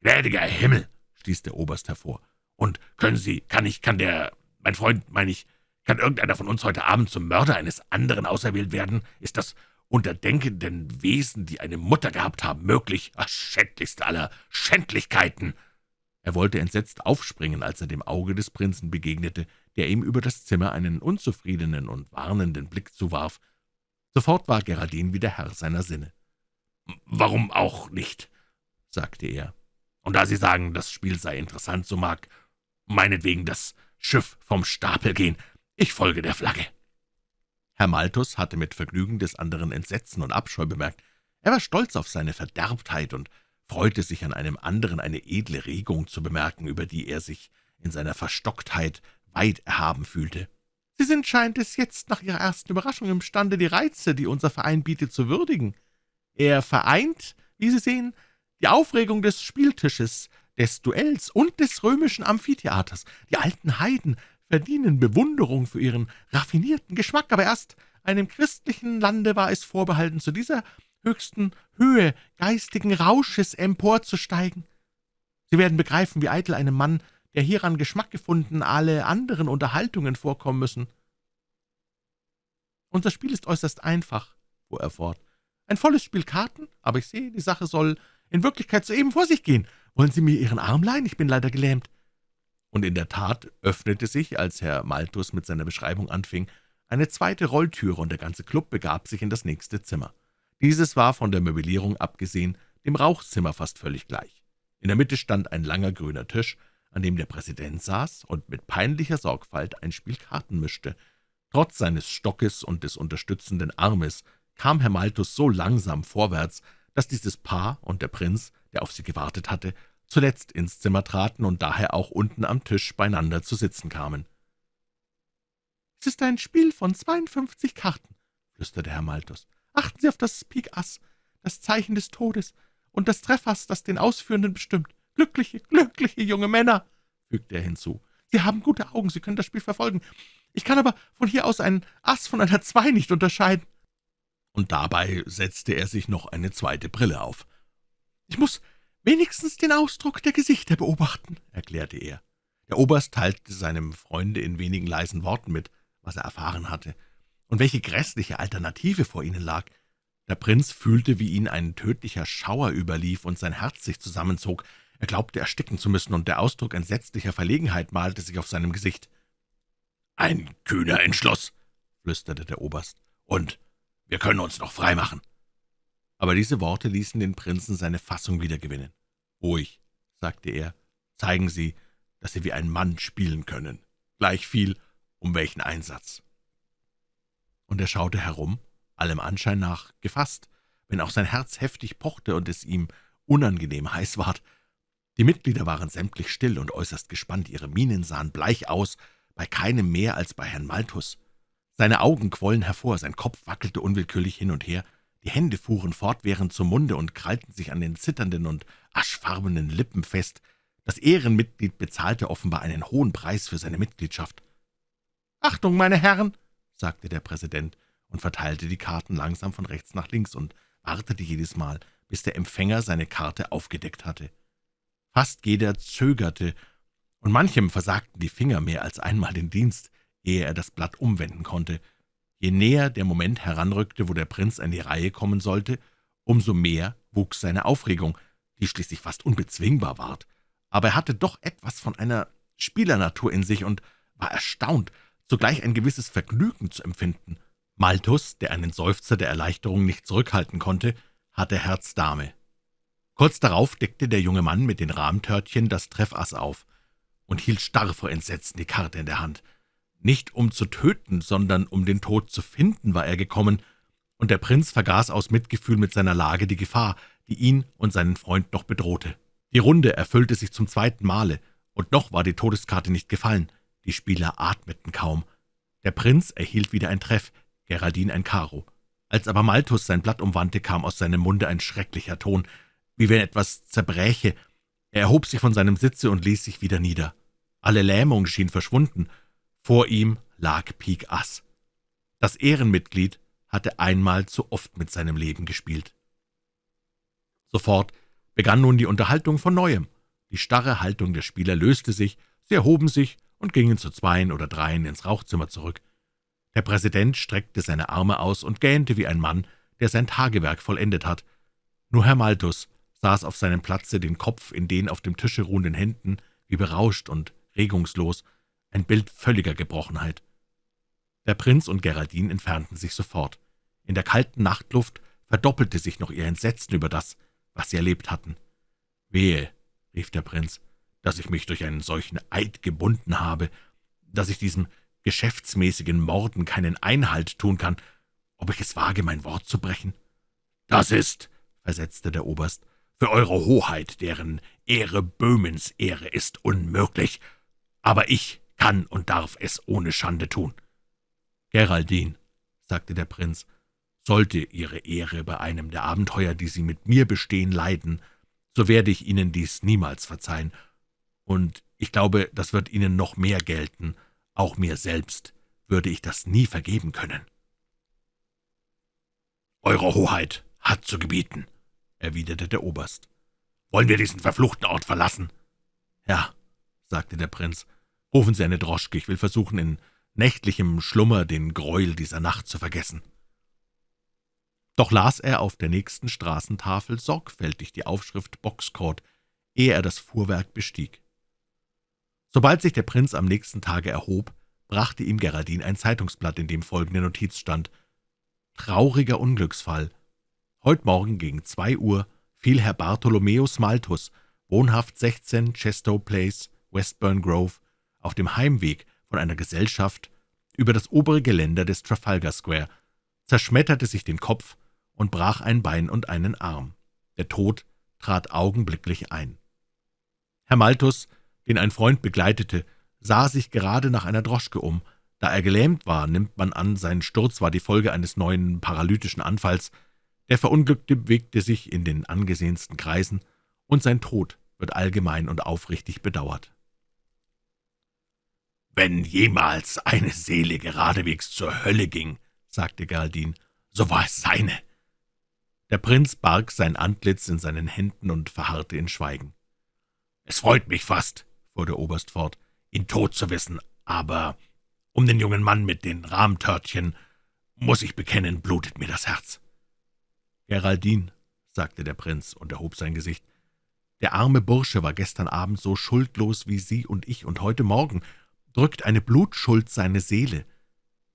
Speaker 2: »Gnädiger Himmel«, stieß der Oberst hervor. »Und können Sie, kann ich, kann der, mein Freund, meine ich, kann irgendeiner von uns heute Abend zum Mörder eines anderen auserwählt werden? Ist das unter denkenden Wesen, die eine Mutter gehabt haben, möglich? Ach, schändlichste aller Schändlichkeiten!«
Speaker 1: Er wollte entsetzt aufspringen, als er dem Auge des Prinzen begegnete, der ihm über das Zimmer einen unzufriedenen und warnenden Blick zuwarf. Sofort war Geraldin wieder Herr seiner Sinne.
Speaker 2: »Warum auch nicht?« sagte er. Und da Sie sagen, das Spiel sei interessant, so mag meinetwegen das Schiff vom Stapel gehen. Ich folge der Flagge.«
Speaker 1: Herr Malthus hatte mit Vergnügen des anderen Entsetzen und Abscheu bemerkt. Er war stolz auf seine Verderbtheit und freute sich an einem anderen eine edle Regung zu bemerken, über die er sich in seiner Verstocktheit weit erhaben fühlte. »Sie sind, scheint es, jetzt nach Ihrer ersten Überraschung imstande, die Reize, die unser Verein bietet, zu würdigen. Er vereint, wie Sie sehen, die Aufregung des Spieltisches, des Duells und des römischen Amphitheaters. Die alten Heiden verdienen Bewunderung für ihren raffinierten Geschmack, aber erst einem christlichen Lande war es vorbehalten, zu dieser höchsten Höhe geistigen Rausches emporzusteigen. Sie werden begreifen, wie eitel einem Mann, der hieran Geschmack gefunden, alle anderen Unterhaltungen vorkommen müssen. Unser Spiel ist äußerst einfach, fuhr er fort. Ein volles Spiel Karten, aber ich sehe, die Sache soll in Wirklichkeit soeben vor sich gehen. Wollen Sie mir Ihren Arm leihen? Ich bin leider gelähmt.« Und in der Tat öffnete sich, als Herr Malthus mit seiner Beschreibung anfing, eine zweite Rolltüre, und der ganze Klub begab sich in das nächste Zimmer. Dieses war von der Möblierung abgesehen dem Rauchzimmer fast völlig gleich. In der Mitte stand ein langer grüner Tisch, an dem der Präsident saß und mit peinlicher Sorgfalt ein Spiel Karten mischte. Trotz seines Stockes und des unterstützenden Armes kam Herr Malthus so langsam vorwärts, dass dieses Paar und der Prinz, der auf sie gewartet hatte, zuletzt ins Zimmer traten und daher auch unten am Tisch beieinander zu sitzen kamen. »Es ist ein Spiel von 52 Karten«, flüsterte Herr Malthus. »Achten Sie auf das Pik Ass, das Zeichen des Todes, und das Treffass, das den Ausführenden bestimmt. Glückliche, glückliche junge Männer«, fügte er hinzu. »Sie haben gute Augen, Sie können das Spiel verfolgen. Ich kann aber von hier aus einen Ass von einer Zwei nicht unterscheiden.« Und dabei setzte er sich noch eine zweite Brille auf. »Ich muss wenigstens den Ausdruck der Gesichter beobachten«, erklärte er. Der Oberst teilte seinem Freunde in wenigen leisen Worten mit, was er erfahren hatte, und welche grässliche Alternative vor ihnen lag. Der Prinz fühlte, wie ihn ein tödlicher Schauer überlief und sein Herz sich zusammenzog. Er glaubte, ersticken zu müssen, und der Ausdruck entsetzlicher Verlegenheit malte sich auf seinem Gesicht. »Ein kühner Entschluss«, flüsterte der Oberst, »und wir können uns noch freimachen.« Aber diese Worte ließen den Prinzen seine Fassung wiedergewinnen. »Ruhig«, sagte er, »zeigen Sie, dass Sie wie ein Mann spielen können, gleichviel um welchen Einsatz.« Und er schaute herum, allem Anschein nach gefasst, wenn auch sein Herz heftig pochte und es ihm unangenehm heiß ward. Die Mitglieder waren sämtlich still und äußerst gespannt, ihre Mienen sahen bleich aus, bei keinem mehr als bei Herrn Malthus. Seine Augen quollen hervor, sein Kopf wackelte unwillkürlich hin und her, die Hände fuhren fortwährend zum Munde und krallten sich an den zitternden und aschfarbenen Lippen fest. Das Ehrenmitglied bezahlte offenbar einen hohen Preis für seine Mitgliedschaft. »Achtung, meine Herren«, sagte der Präsident und verteilte die Karten langsam von rechts nach links und wartete jedes Mal, bis der Empfänger seine Karte aufgedeckt hatte. Fast jeder zögerte, und manchem versagten die Finger mehr als einmal den Dienst, ehe er das Blatt umwenden konnte. Je näher der Moment heranrückte, wo der Prinz an die Reihe kommen sollte, umso mehr wuchs seine Aufregung, die schließlich fast unbezwingbar ward. Aber er hatte doch etwas von einer Spielernatur in sich und war erstaunt, zugleich ein gewisses Vergnügen zu empfinden. Malthus, der einen Seufzer der Erleichterung nicht zurückhalten konnte, hatte Herz Dame. Kurz darauf deckte der junge Mann mit den Rahmtörtchen das Treffass auf und hielt starr vor Entsetzen die Karte in der Hand. Nicht um zu töten, sondern um den Tod zu finden, war er gekommen, und der Prinz vergaß aus Mitgefühl mit seiner Lage die Gefahr, die ihn und seinen Freund noch bedrohte. Die Runde erfüllte sich zum zweiten Male, und noch war die Todeskarte nicht gefallen. Die Spieler atmeten kaum. Der Prinz erhielt wieder ein Treff, Geraldine ein Karo. Als aber Malthus sein Blatt umwandte, kam aus seinem Munde ein schrecklicher Ton wie wenn etwas zerbräche. Er erhob sich von seinem Sitze und ließ sich wieder nieder. Alle Lähmung schien verschwunden. Vor ihm lag Pik Ass. Das Ehrenmitglied hatte einmal zu oft mit seinem Leben gespielt. Sofort begann nun die Unterhaltung von Neuem. Die starre Haltung der Spieler löste sich, sie erhoben sich und gingen zu zweien oder dreien ins Rauchzimmer zurück. Der Präsident streckte seine Arme aus und gähnte wie ein Mann, der sein Tagewerk vollendet hat. Nur Herr Malthus saß auf seinem Platze, den Kopf in den auf dem Tische ruhenden Händen, wie berauscht und regungslos, ein Bild völliger Gebrochenheit. Der Prinz und Geraldine entfernten sich sofort. In der kalten Nachtluft verdoppelte sich noch ihr Entsetzen über das, was sie erlebt hatten. »Wehe«, rief der Prinz, »dass ich mich durch einen solchen Eid gebunden habe, dass ich diesem geschäftsmäßigen Morden keinen Einhalt tun kann, ob ich es wage, mein Wort zu brechen?« »Das ist«, versetzte der Oberst,
Speaker 2: für Eure Hoheit, deren Ehre Böhmens Ehre ist, unmöglich, aber ich kann und darf es ohne Schande tun.«
Speaker 1: »Geraldine«, sagte der Prinz, »sollte Ihre Ehre bei einem der Abenteuer, die Sie mit mir bestehen, leiden, so werde ich Ihnen dies niemals verzeihen, und ich glaube, das wird Ihnen noch mehr gelten, auch mir selbst würde ich das nie vergeben können.«
Speaker 2: »Eure Hoheit hat zu gebieten«, erwiderte der Oberst. »Wollen wir diesen verfluchten Ort verlassen?«
Speaker 1: »Ja«, sagte der Prinz, »rufen Sie eine Droschke, ich will versuchen, in nächtlichem Schlummer den Greuel dieser Nacht zu vergessen.« Doch las er auf der nächsten Straßentafel sorgfältig die Aufschrift Boxcourt, ehe er das Fuhrwerk bestieg. Sobald sich der Prinz am nächsten Tage erhob, brachte ihm Geraldine ein Zeitungsblatt, in dem folgende Notiz stand. »Trauriger Unglücksfall. Heut Morgen gegen zwei Uhr fiel Herr Bartholomäus Malthus, wohnhaft 16 Chestow Place, Westburn Grove, auf dem Heimweg von einer Gesellschaft über das obere Geländer des Trafalgar Square, zerschmetterte sich den Kopf und brach ein Bein und einen Arm. Der Tod trat augenblicklich ein. Herr Malthus, den ein Freund begleitete, sah sich gerade nach einer Droschke um. Da er gelähmt war, nimmt man an, sein Sturz war die Folge eines neuen paralytischen Anfalls. Der Verunglückte bewegte sich in den angesehensten Kreisen, und sein Tod wird allgemein und aufrichtig bedauert.
Speaker 2: »Wenn jemals eine Seele geradewegs zur Hölle ging«, sagte Geraldine, »so war es seine.«
Speaker 1: Der Prinz barg sein Antlitz in seinen Händen und verharrte in Schweigen.
Speaker 2: »Es freut mich fast«, fuhr der Oberst fort, »ihn tot zu wissen, aber um den jungen Mann mit den Rahmtörtchen, muss ich bekennen, blutet mir das Herz.«
Speaker 1: »Geraldine«, sagte der Prinz und erhob sein Gesicht, »der arme Bursche war gestern Abend so schuldlos wie Sie und ich, und heute Morgen drückt eine Blutschuld seine Seele.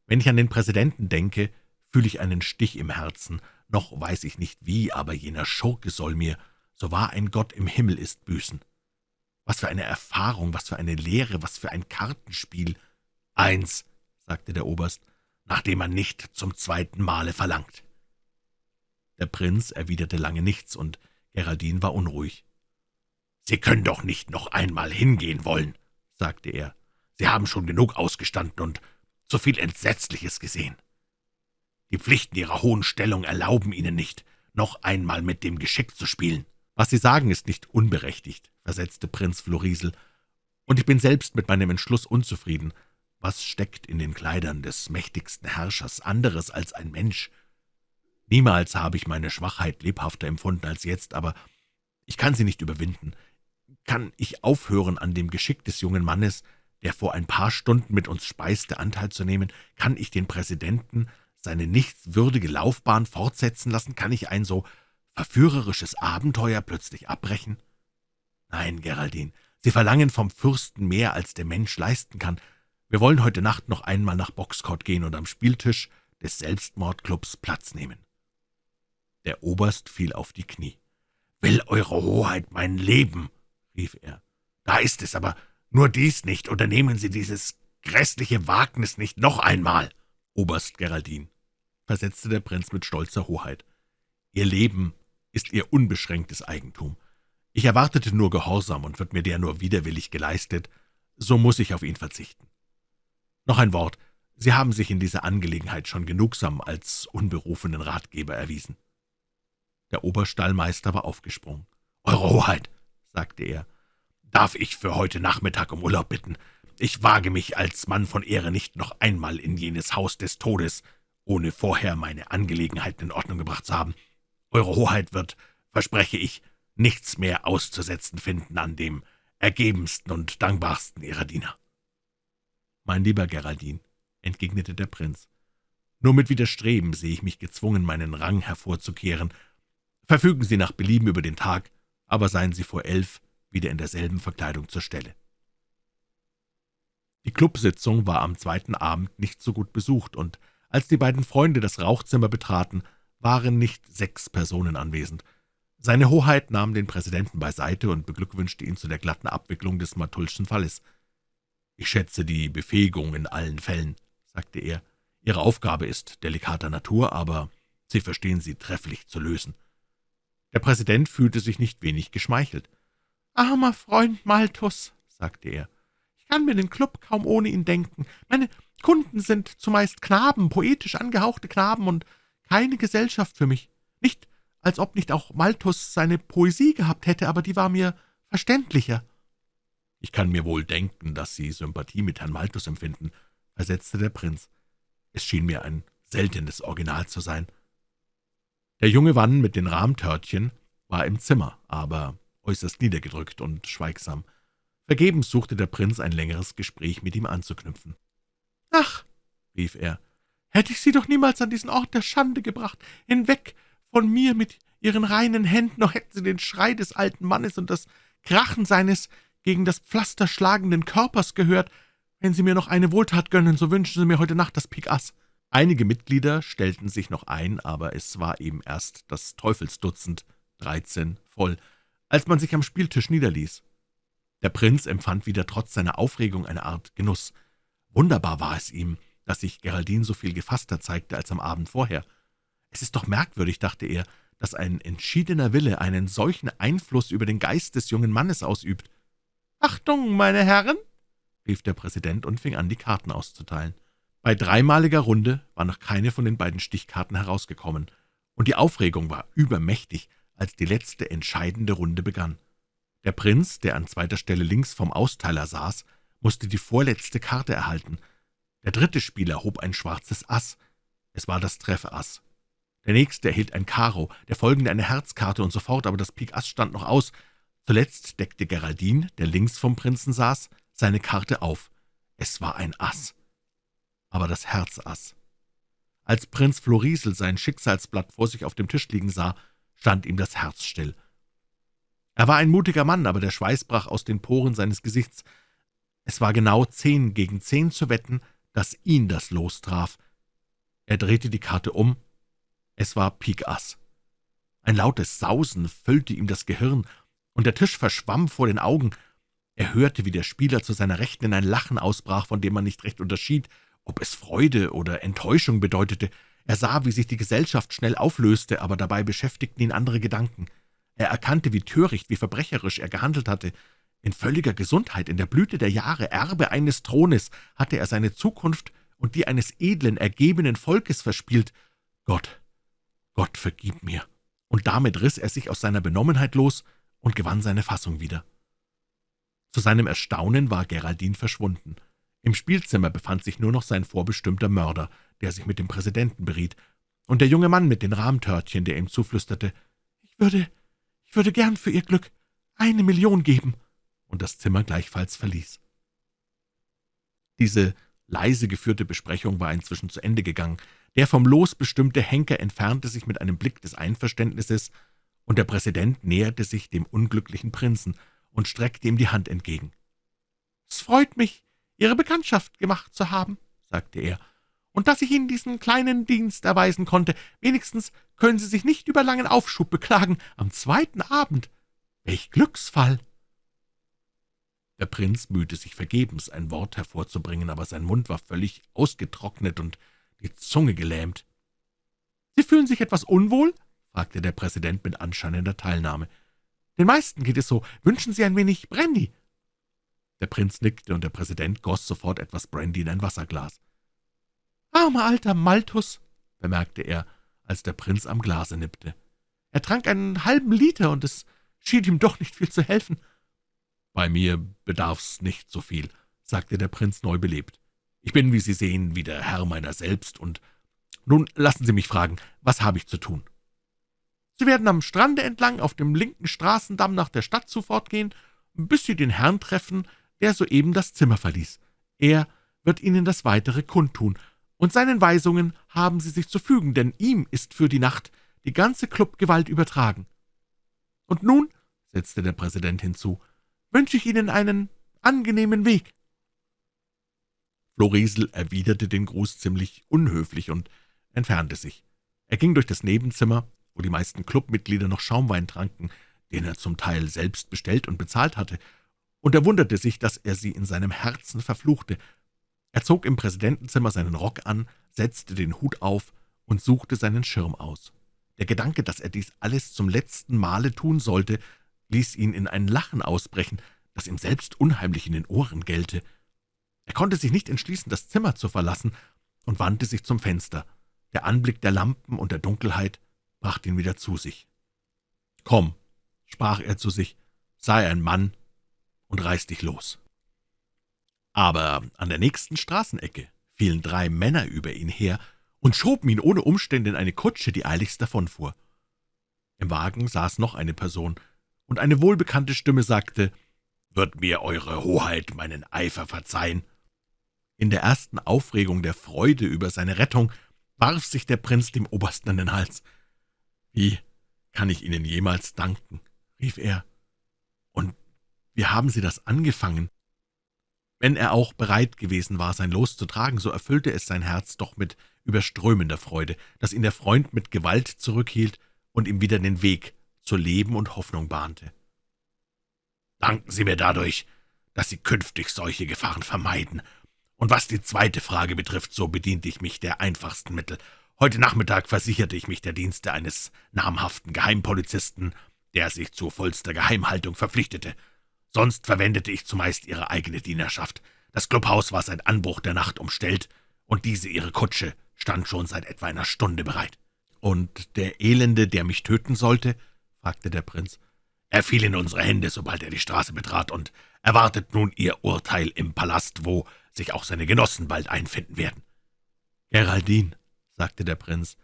Speaker 1: Wenn ich an den Präsidenten denke, fühle ich einen Stich im Herzen, noch weiß ich nicht wie, aber jener Schurke soll mir, so wahr ein Gott im Himmel ist, büßen. Was für eine Erfahrung, was für eine Lehre, was für ein Kartenspiel.
Speaker 2: Eins, sagte der Oberst, nachdem man nicht zum zweiten Male verlangt.
Speaker 1: Der Prinz erwiderte lange nichts, und Geraldine war unruhig.
Speaker 2: »Sie können doch nicht noch einmal hingehen wollen«, sagte er. Sie haben schon genug ausgestanden und so viel Entsetzliches gesehen. Die Pflichten Ihrer hohen Stellung erlauben Ihnen nicht, noch einmal mit dem Geschick zu spielen.«
Speaker 1: »Was Sie sagen, ist nicht unberechtigt«, versetzte Prinz Florisel, »und ich bin selbst mit meinem Entschluss unzufrieden. Was steckt in den Kleidern des mächtigsten Herrschers anderes als ein Mensch? Niemals habe ich meine Schwachheit lebhafter empfunden als jetzt, aber ich kann sie nicht überwinden. Kann ich aufhören, an dem Geschick des jungen Mannes, der vor ein paar Stunden mit uns speiste, Anteil zu nehmen? Kann ich den Präsidenten seine nichtswürdige Laufbahn fortsetzen lassen? Kann ich ein so verführerisches Abenteuer plötzlich abbrechen? Nein, Geraldine, Sie verlangen vom Fürsten mehr, als der Mensch leisten kann. Wir wollen heute Nacht noch einmal nach Boxcourt gehen und am Spieltisch des Selbstmordclubs Platz nehmen.« Der Oberst fiel auf die Knie.
Speaker 2: »Will Eure Hoheit mein Leben?« rief er. »Da ist es, aber nur dies nicht, unternehmen Sie dieses grässliche Wagnis nicht noch einmal!«
Speaker 1: »Oberst Geraldin«, versetzte der Prinz mit stolzer Hoheit, »Ihr Leben ist Ihr unbeschränktes Eigentum. Ich erwartete nur Gehorsam, und wird mir der nur widerwillig geleistet, so muss ich auf ihn verzichten. Noch ein Wort, Sie haben sich in dieser Angelegenheit schon genugsam als unberufenen Ratgeber erwiesen.« Der Oberstallmeister war aufgesprungen.
Speaker 2: »Eure Hoheit«, sagte er, »darf ich für heute Nachmittag um Urlaub bitten? Ich wage mich als Mann von Ehre nicht noch einmal in jenes Haus des Todes, ohne vorher meine Angelegenheiten in Ordnung gebracht zu haben. Eure Hoheit wird, verspreche ich, nichts mehr auszusetzen finden an dem ergebensten und dankbarsten Ihrer Diener.«
Speaker 1: »Mein lieber Geraldin«, entgegnete der Prinz, »nur mit Widerstreben sehe ich mich gezwungen, meinen Rang hervorzukehren. Verfügen Sie nach Belieben über den Tag, aber seien Sie vor elf wieder in derselben Verkleidung zur Stelle.« Die Clubsitzung war am zweiten Abend nicht so gut besucht, und als die beiden Freunde das Rauchzimmer betraten, waren nicht sechs Personen anwesend. Seine Hoheit nahm den Präsidenten beiseite und beglückwünschte ihn zu der glatten Abwicklung des Matulschen Falles. »Ich schätze die Befähigung in allen Fällen«, sagte er. »Ihre Aufgabe ist delikater Natur, aber Sie verstehen sie trefflich zu lösen. Der Präsident fühlte sich nicht wenig geschmeichelt. »Armer Freund Malthus«, sagte er, »ich kann mir den Club kaum ohne ihn denken. Meine Kunden sind zumeist Knaben, poetisch angehauchte Knaben und keine Gesellschaft für mich. Nicht, als ob nicht auch Malthus seine Poesie gehabt hätte, aber die war mir verständlicher.« »Ich kann mir wohl denken, dass Sie Sympathie mit Herrn Malthus empfinden«, versetzte der Prinz. »Es schien mir ein seltenes Original zu sein.« Der junge Mann mit den Rahmtörtchen war im Zimmer, aber äußerst niedergedrückt und schweigsam. Vergebens suchte der Prinz ein längeres Gespräch mit ihm anzuknüpfen. »Ach«, rief er, »hätte ich Sie doch niemals an diesen Ort der Schande gebracht, hinweg von mir mit Ihren reinen Händen, noch hätten Sie den Schrei des alten Mannes und das Krachen seines gegen das Pflaster schlagenden Körpers gehört. Wenn Sie mir noch eine Wohltat gönnen, so wünschen Sie mir heute Nacht das Pik Ass.« Einige Mitglieder stellten sich noch ein, aber es war eben erst das Teufelsdutzend, dreizehn, voll, als man sich am Spieltisch niederließ. Der Prinz empfand wieder trotz seiner Aufregung eine Art Genuss. Wunderbar war es ihm, dass sich Geraldine so viel gefasster zeigte als am Abend vorher. Es ist doch merkwürdig, dachte er, dass ein entschiedener Wille einen solchen Einfluss über den Geist des jungen Mannes ausübt. »Achtung, meine Herren!« rief der Präsident und fing an, die Karten auszuteilen. Bei dreimaliger Runde war noch keine von den beiden Stichkarten herausgekommen, und die Aufregung war übermächtig, als die letzte entscheidende Runde begann. Der Prinz, der an zweiter Stelle links vom Austeiler saß, musste die vorletzte Karte erhalten. Der dritte Spieler hob ein schwarzes Ass. Es war das Treffass. Der nächste erhielt ein Karo, der folgende eine Herzkarte und so fort, aber das Pik Ass stand noch aus. Zuletzt deckte Geraldine, der links vom Prinzen saß, seine Karte auf. Es war ein Ass, aber das Herzass. Als Prinz Florisel sein Schicksalsblatt vor sich auf dem Tisch liegen sah, stand ihm das Herz still. Er war ein mutiger Mann, aber der Schweiß brach aus den Poren seines Gesichts. Es war genau zehn gegen zehn zu wetten, dass ihn das Los traf. Er drehte die Karte um. Es war Pik Ass. Ein lautes Sausen füllte ihm das Gehirn, und der Tisch verschwamm vor den Augen. Er hörte, wie der Spieler zu seiner Rechten in ein Lachen ausbrach, von dem man nicht recht unterschied, ob es Freude oder Enttäuschung bedeutete. Er sah, wie sich die Gesellschaft schnell auflöste, aber dabei beschäftigten ihn andere Gedanken. Er erkannte, wie töricht, wie verbrecherisch er gehandelt hatte. In völliger Gesundheit, in der Blüte der Jahre, Erbe eines Thrones, hatte er seine Zukunft und die eines edlen, ergebenen Volkes verspielt. Gott, Gott, vergib mir! Und damit riss er sich aus seiner Benommenheit los und gewann seine Fassung wieder. Zu seinem Erstaunen war Geraldine verschwunden. Im Spielzimmer befand sich nur noch sein vorbestimmter Mörder, der sich mit dem Präsidenten beriet, und der junge Mann mit den Rahmtörtchen, der ihm zuflüsterte, »Ich würde ich würde gern für Ihr Glück eine Million geben«, und das Zimmer gleichfalls verließ. Diese leise geführte Besprechung war inzwischen zu Ende gegangen. Der vom Los bestimmte Henker entfernte sich mit einem Blick des Einverständnisses, und der Präsident näherte sich dem unglücklichen Prinzen und streckte ihm die Hand entgegen. »Es freut mich, Ihre Bekanntschaft gemacht zu haben«, sagte er, und dass ich Ihnen diesen kleinen Dienst erweisen konnte. Wenigstens können Sie sich nicht über langen Aufschub beklagen. Am zweiten Abend. Welch Glücksfall!« Der Prinz mühte sich vergebens, ein Wort hervorzubringen, aber sein Mund war völlig ausgetrocknet und die Zunge gelähmt. »Sie fühlen sich etwas unwohl?« fragte der Präsident mit anscheinender Teilnahme. »Den meisten geht es so. Wünschen Sie ein wenig Brandy?« Der Prinz nickte, und der Präsident goss sofort etwas Brandy in ein Wasserglas. »Armer alter Malthus«, bemerkte er, als der Prinz am Glase nippte. »Er trank einen halben Liter, und es schien ihm doch nicht viel zu helfen.« »Bei mir bedarf's nicht so viel«, sagte der Prinz neubelebt. »Ich bin, wie Sie sehen, wieder Herr meiner selbst, und nun lassen Sie mich fragen, was habe ich zu tun?« »Sie werden am Strande entlang auf dem linken Straßendamm nach der Stadt zu fortgehen, bis Sie den Herrn treffen, der soeben das Zimmer verließ. Er wird Ihnen das Weitere kundtun, und seinen Weisungen haben Sie sich zu fügen, denn ihm ist für die Nacht die ganze Clubgewalt übertragen. Und nun«, setzte der Präsident hinzu, »wünsche ich Ihnen einen angenehmen Weg.« Florisel erwiderte den Gruß ziemlich unhöflich und entfernte sich. Er ging durch das Nebenzimmer, wo die meisten Clubmitglieder noch Schaumwein tranken, den er zum Teil selbst bestellt und bezahlt hatte, und er wunderte sich, dass er sie in seinem Herzen verfluchte, er zog im Präsidentenzimmer seinen Rock an, setzte den Hut auf und suchte seinen Schirm aus. Der Gedanke, dass er dies alles zum letzten Male tun sollte, ließ ihn in ein Lachen ausbrechen, das ihm selbst unheimlich in den Ohren gellte. Er konnte sich nicht entschließen, das Zimmer zu verlassen, und wandte sich zum Fenster. Der Anblick der Lampen und der Dunkelheit brachte ihn wieder zu sich. »Komm«, sprach er zu sich, »sei ein Mann und reiß dich los.« Aber an der nächsten Straßenecke fielen drei Männer über ihn her und schoben ihn ohne Umstände in eine Kutsche, die eiligst davonfuhr. Im Wagen saß noch eine Person, und eine wohlbekannte Stimme sagte, »Wird mir Eure Hoheit meinen Eifer verzeihen?« In der ersten Aufregung der Freude über seine Rettung warf sich der Prinz dem Obersten an den Hals. »Wie kann ich Ihnen jemals danken?« rief er. »Und wie haben Sie das angefangen?« Wenn er auch bereit gewesen war, sein Los zu tragen, so erfüllte es sein Herz doch mit überströmender Freude, dass ihn der Freund mit Gewalt zurückhielt und ihm wieder den Weg zu Leben und Hoffnung bahnte. »Danken Sie mir dadurch, dass Sie künftig solche Gefahren vermeiden. Und was die zweite Frage betrifft, so bediente ich mich der einfachsten Mittel. Heute Nachmittag versicherte ich mich der Dienste eines namhaften Geheimpolizisten, der sich zu vollster Geheimhaltung verpflichtete. Sonst verwendete ich zumeist Ihre eigene Dienerschaft. Das Clubhaus war seit Anbruch der Nacht umstellt, und diese Ihre Kutsche stand schon seit etwa einer Stunde bereit. »Und der Elende, der mich töten sollte?« fragte der Prinz. »Er fiel in unsere Hände, sobald er die Straße betrat, und erwartet nun Ihr Urteil im Palast, wo sich auch seine Genossen bald einfinden werden.« »Geraldine«, sagte der Prinz,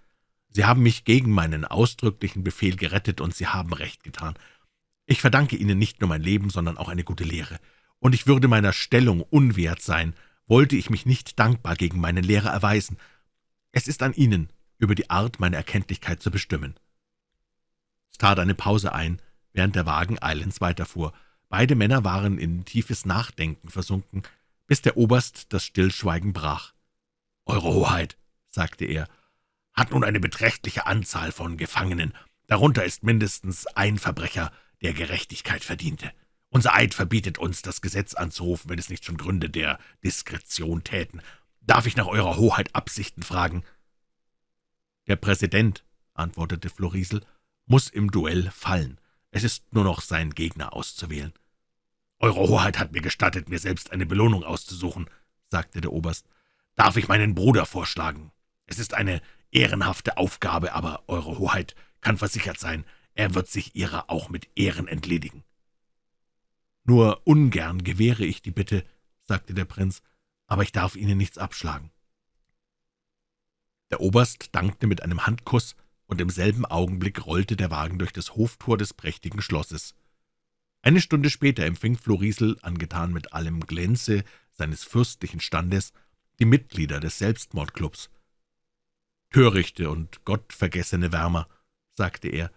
Speaker 1: »Sie haben mich gegen meinen ausdrücklichen Befehl gerettet, und Sie haben recht getan. Ich verdanke Ihnen nicht nur mein Leben, sondern auch eine gute Lehre, und ich würde meiner Stellung unwert sein, wollte ich mich nicht dankbar gegen meinen Lehrer erweisen. Es ist an Ihnen, über die Art meiner Erkenntlichkeit zu bestimmen.« Es tat eine Pause ein, während der Wagen eilends weiterfuhr. Beide Männer waren in tiefes Nachdenken versunken, bis der Oberst das Stillschweigen brach. »Eure Hoheit«, sagte er, »hat nun eine beträchtliche Anzahl von Gefangenen. Darunter ist mindestens ein Verbrecher, der Gerechtigkeit verdiente. Unser Eid verbietet uns, das Gesetz anzurufen, wenn es nicht schon Gründe der Diskretion täten. Darf ich nach Eurer Hoheit Absichten fragen?« »Der Präsident«, antwortete Florisel, »muss im Duell fallen. Es ist nur noch sein Gegner auszuwählen.« »Eure Hoheit hat mir gestattet, mir selbst eine Belohnung auszusuchen«, sagte der Oberst. »Darf ich meinen Bruder vorschlagen? Es ist eine ehrenhafte Aufgabe, aber Eure Hoheit kann versichert sein, er wird sich ihrer auch mit Ehren entledigen.« »Nur ungern gewähre ich die Bitte«, sagte der Prinz, »aber ich darf Ihnen nichts abschlagen.« Der Oberst dankte mit einem Handkuss, und im selben Augenblick rollte der Wagen durch das Hoftor des prächtigen Schlosses. Eine Stunde später empfing Florisel, angetan mit allem Glänze seines fürstlichen Standes, die Mitglieder des Selbstmordclubs. »Törichte und gottvergessene Wärmer«, sagte er,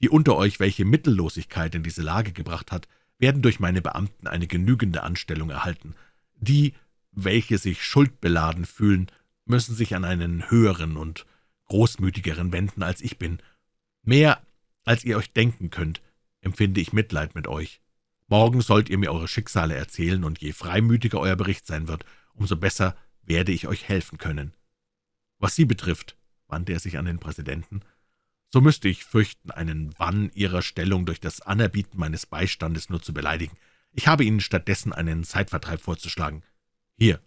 Speaker 1: »die unter euch, welche Mittellosigkeit in diese Lage gebracht hat, werden durch meine Beamten eine genügende Anstellung erhalten. Die, welche sich schuldbeladen fühlen, müssen sich an einen höheren und großmütigeren wenden, als ich bin. Mehr, als ihr euch denken könnt, empfinde ich Mitleid mit euch. Morgen sollt ihr mir eure Schicksale erzählen, und je freimütiger euer Bericht sein wird, umso besser werde ich euch helfen können. Was Sie betrifft, wandte er sich an den Präsidenten, so müsste ich fürchten, einen Wann Ihrer Stellung durch das Anerbieten meines Beistandes nur zu beleidigen. Ich habe Ihnen stattdessen einen Zeitvertreib vorzuschlagen. Hier,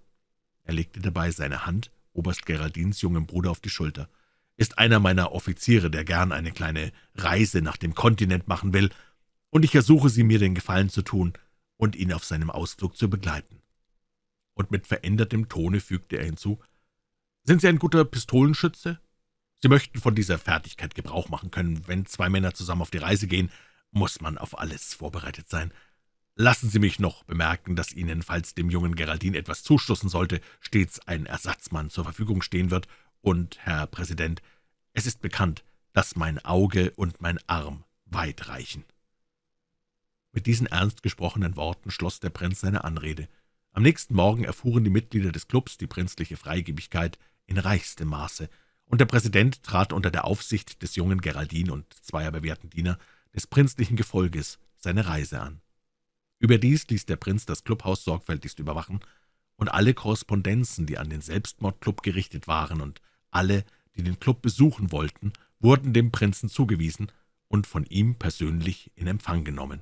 Speaker 1: er legte dabei seine Hand Oberst Geraldins jungem Bruder auf die Schulter, ist einer meiner Offiziere, der gern eine kleine Reise nach dem Kontinent machen will, und ich ersuche Sie, mir den Gefallen zu tun und ihn auf seinem Ausflug zu begleiten. Und mit verändertem Tone fügte er hinzu, »Sind Sie ein guter Pistolenschütze?« Sie möchten von dieser Fertigkeit Gebrauch machen können. Wenn zwei Männer zusammen auf die Reise gehen, muss man auf alles vorbereitet sein. Lassen Sie mich noch bemerken, dass Ihnen, falls dem jungen Geraldin etwas zustoßen sollte, stets ein Ersatzmann zur Verfügung stehen wird. Und, Herr Präsident, es ist bekannt, dass mein Auge und mein Arm weit reichen.« Mit diesen ernst gesprochenen Worten schloss der Prinz seine Anrede. Am nächsten Morgen erfuhren die Mitglieder des Klubs die prinzliche Freigebigkeit in reichstem Maße und der Präsident trat unter der Aufsicht des jungen Geraldin und zweier bewährten Diener des prinzlichen Gefolges seine Reise an. Überdies ließ der Prinz das Clubhaus sorgfältigst überwachen, und alle Korrespondenzen, die an den Selbstmordclub gerichtet waren, und alle, die den Club besuchen wollten, wurden dem Prinzen zugewiesen und von ihm persönlich in Empfang genommen.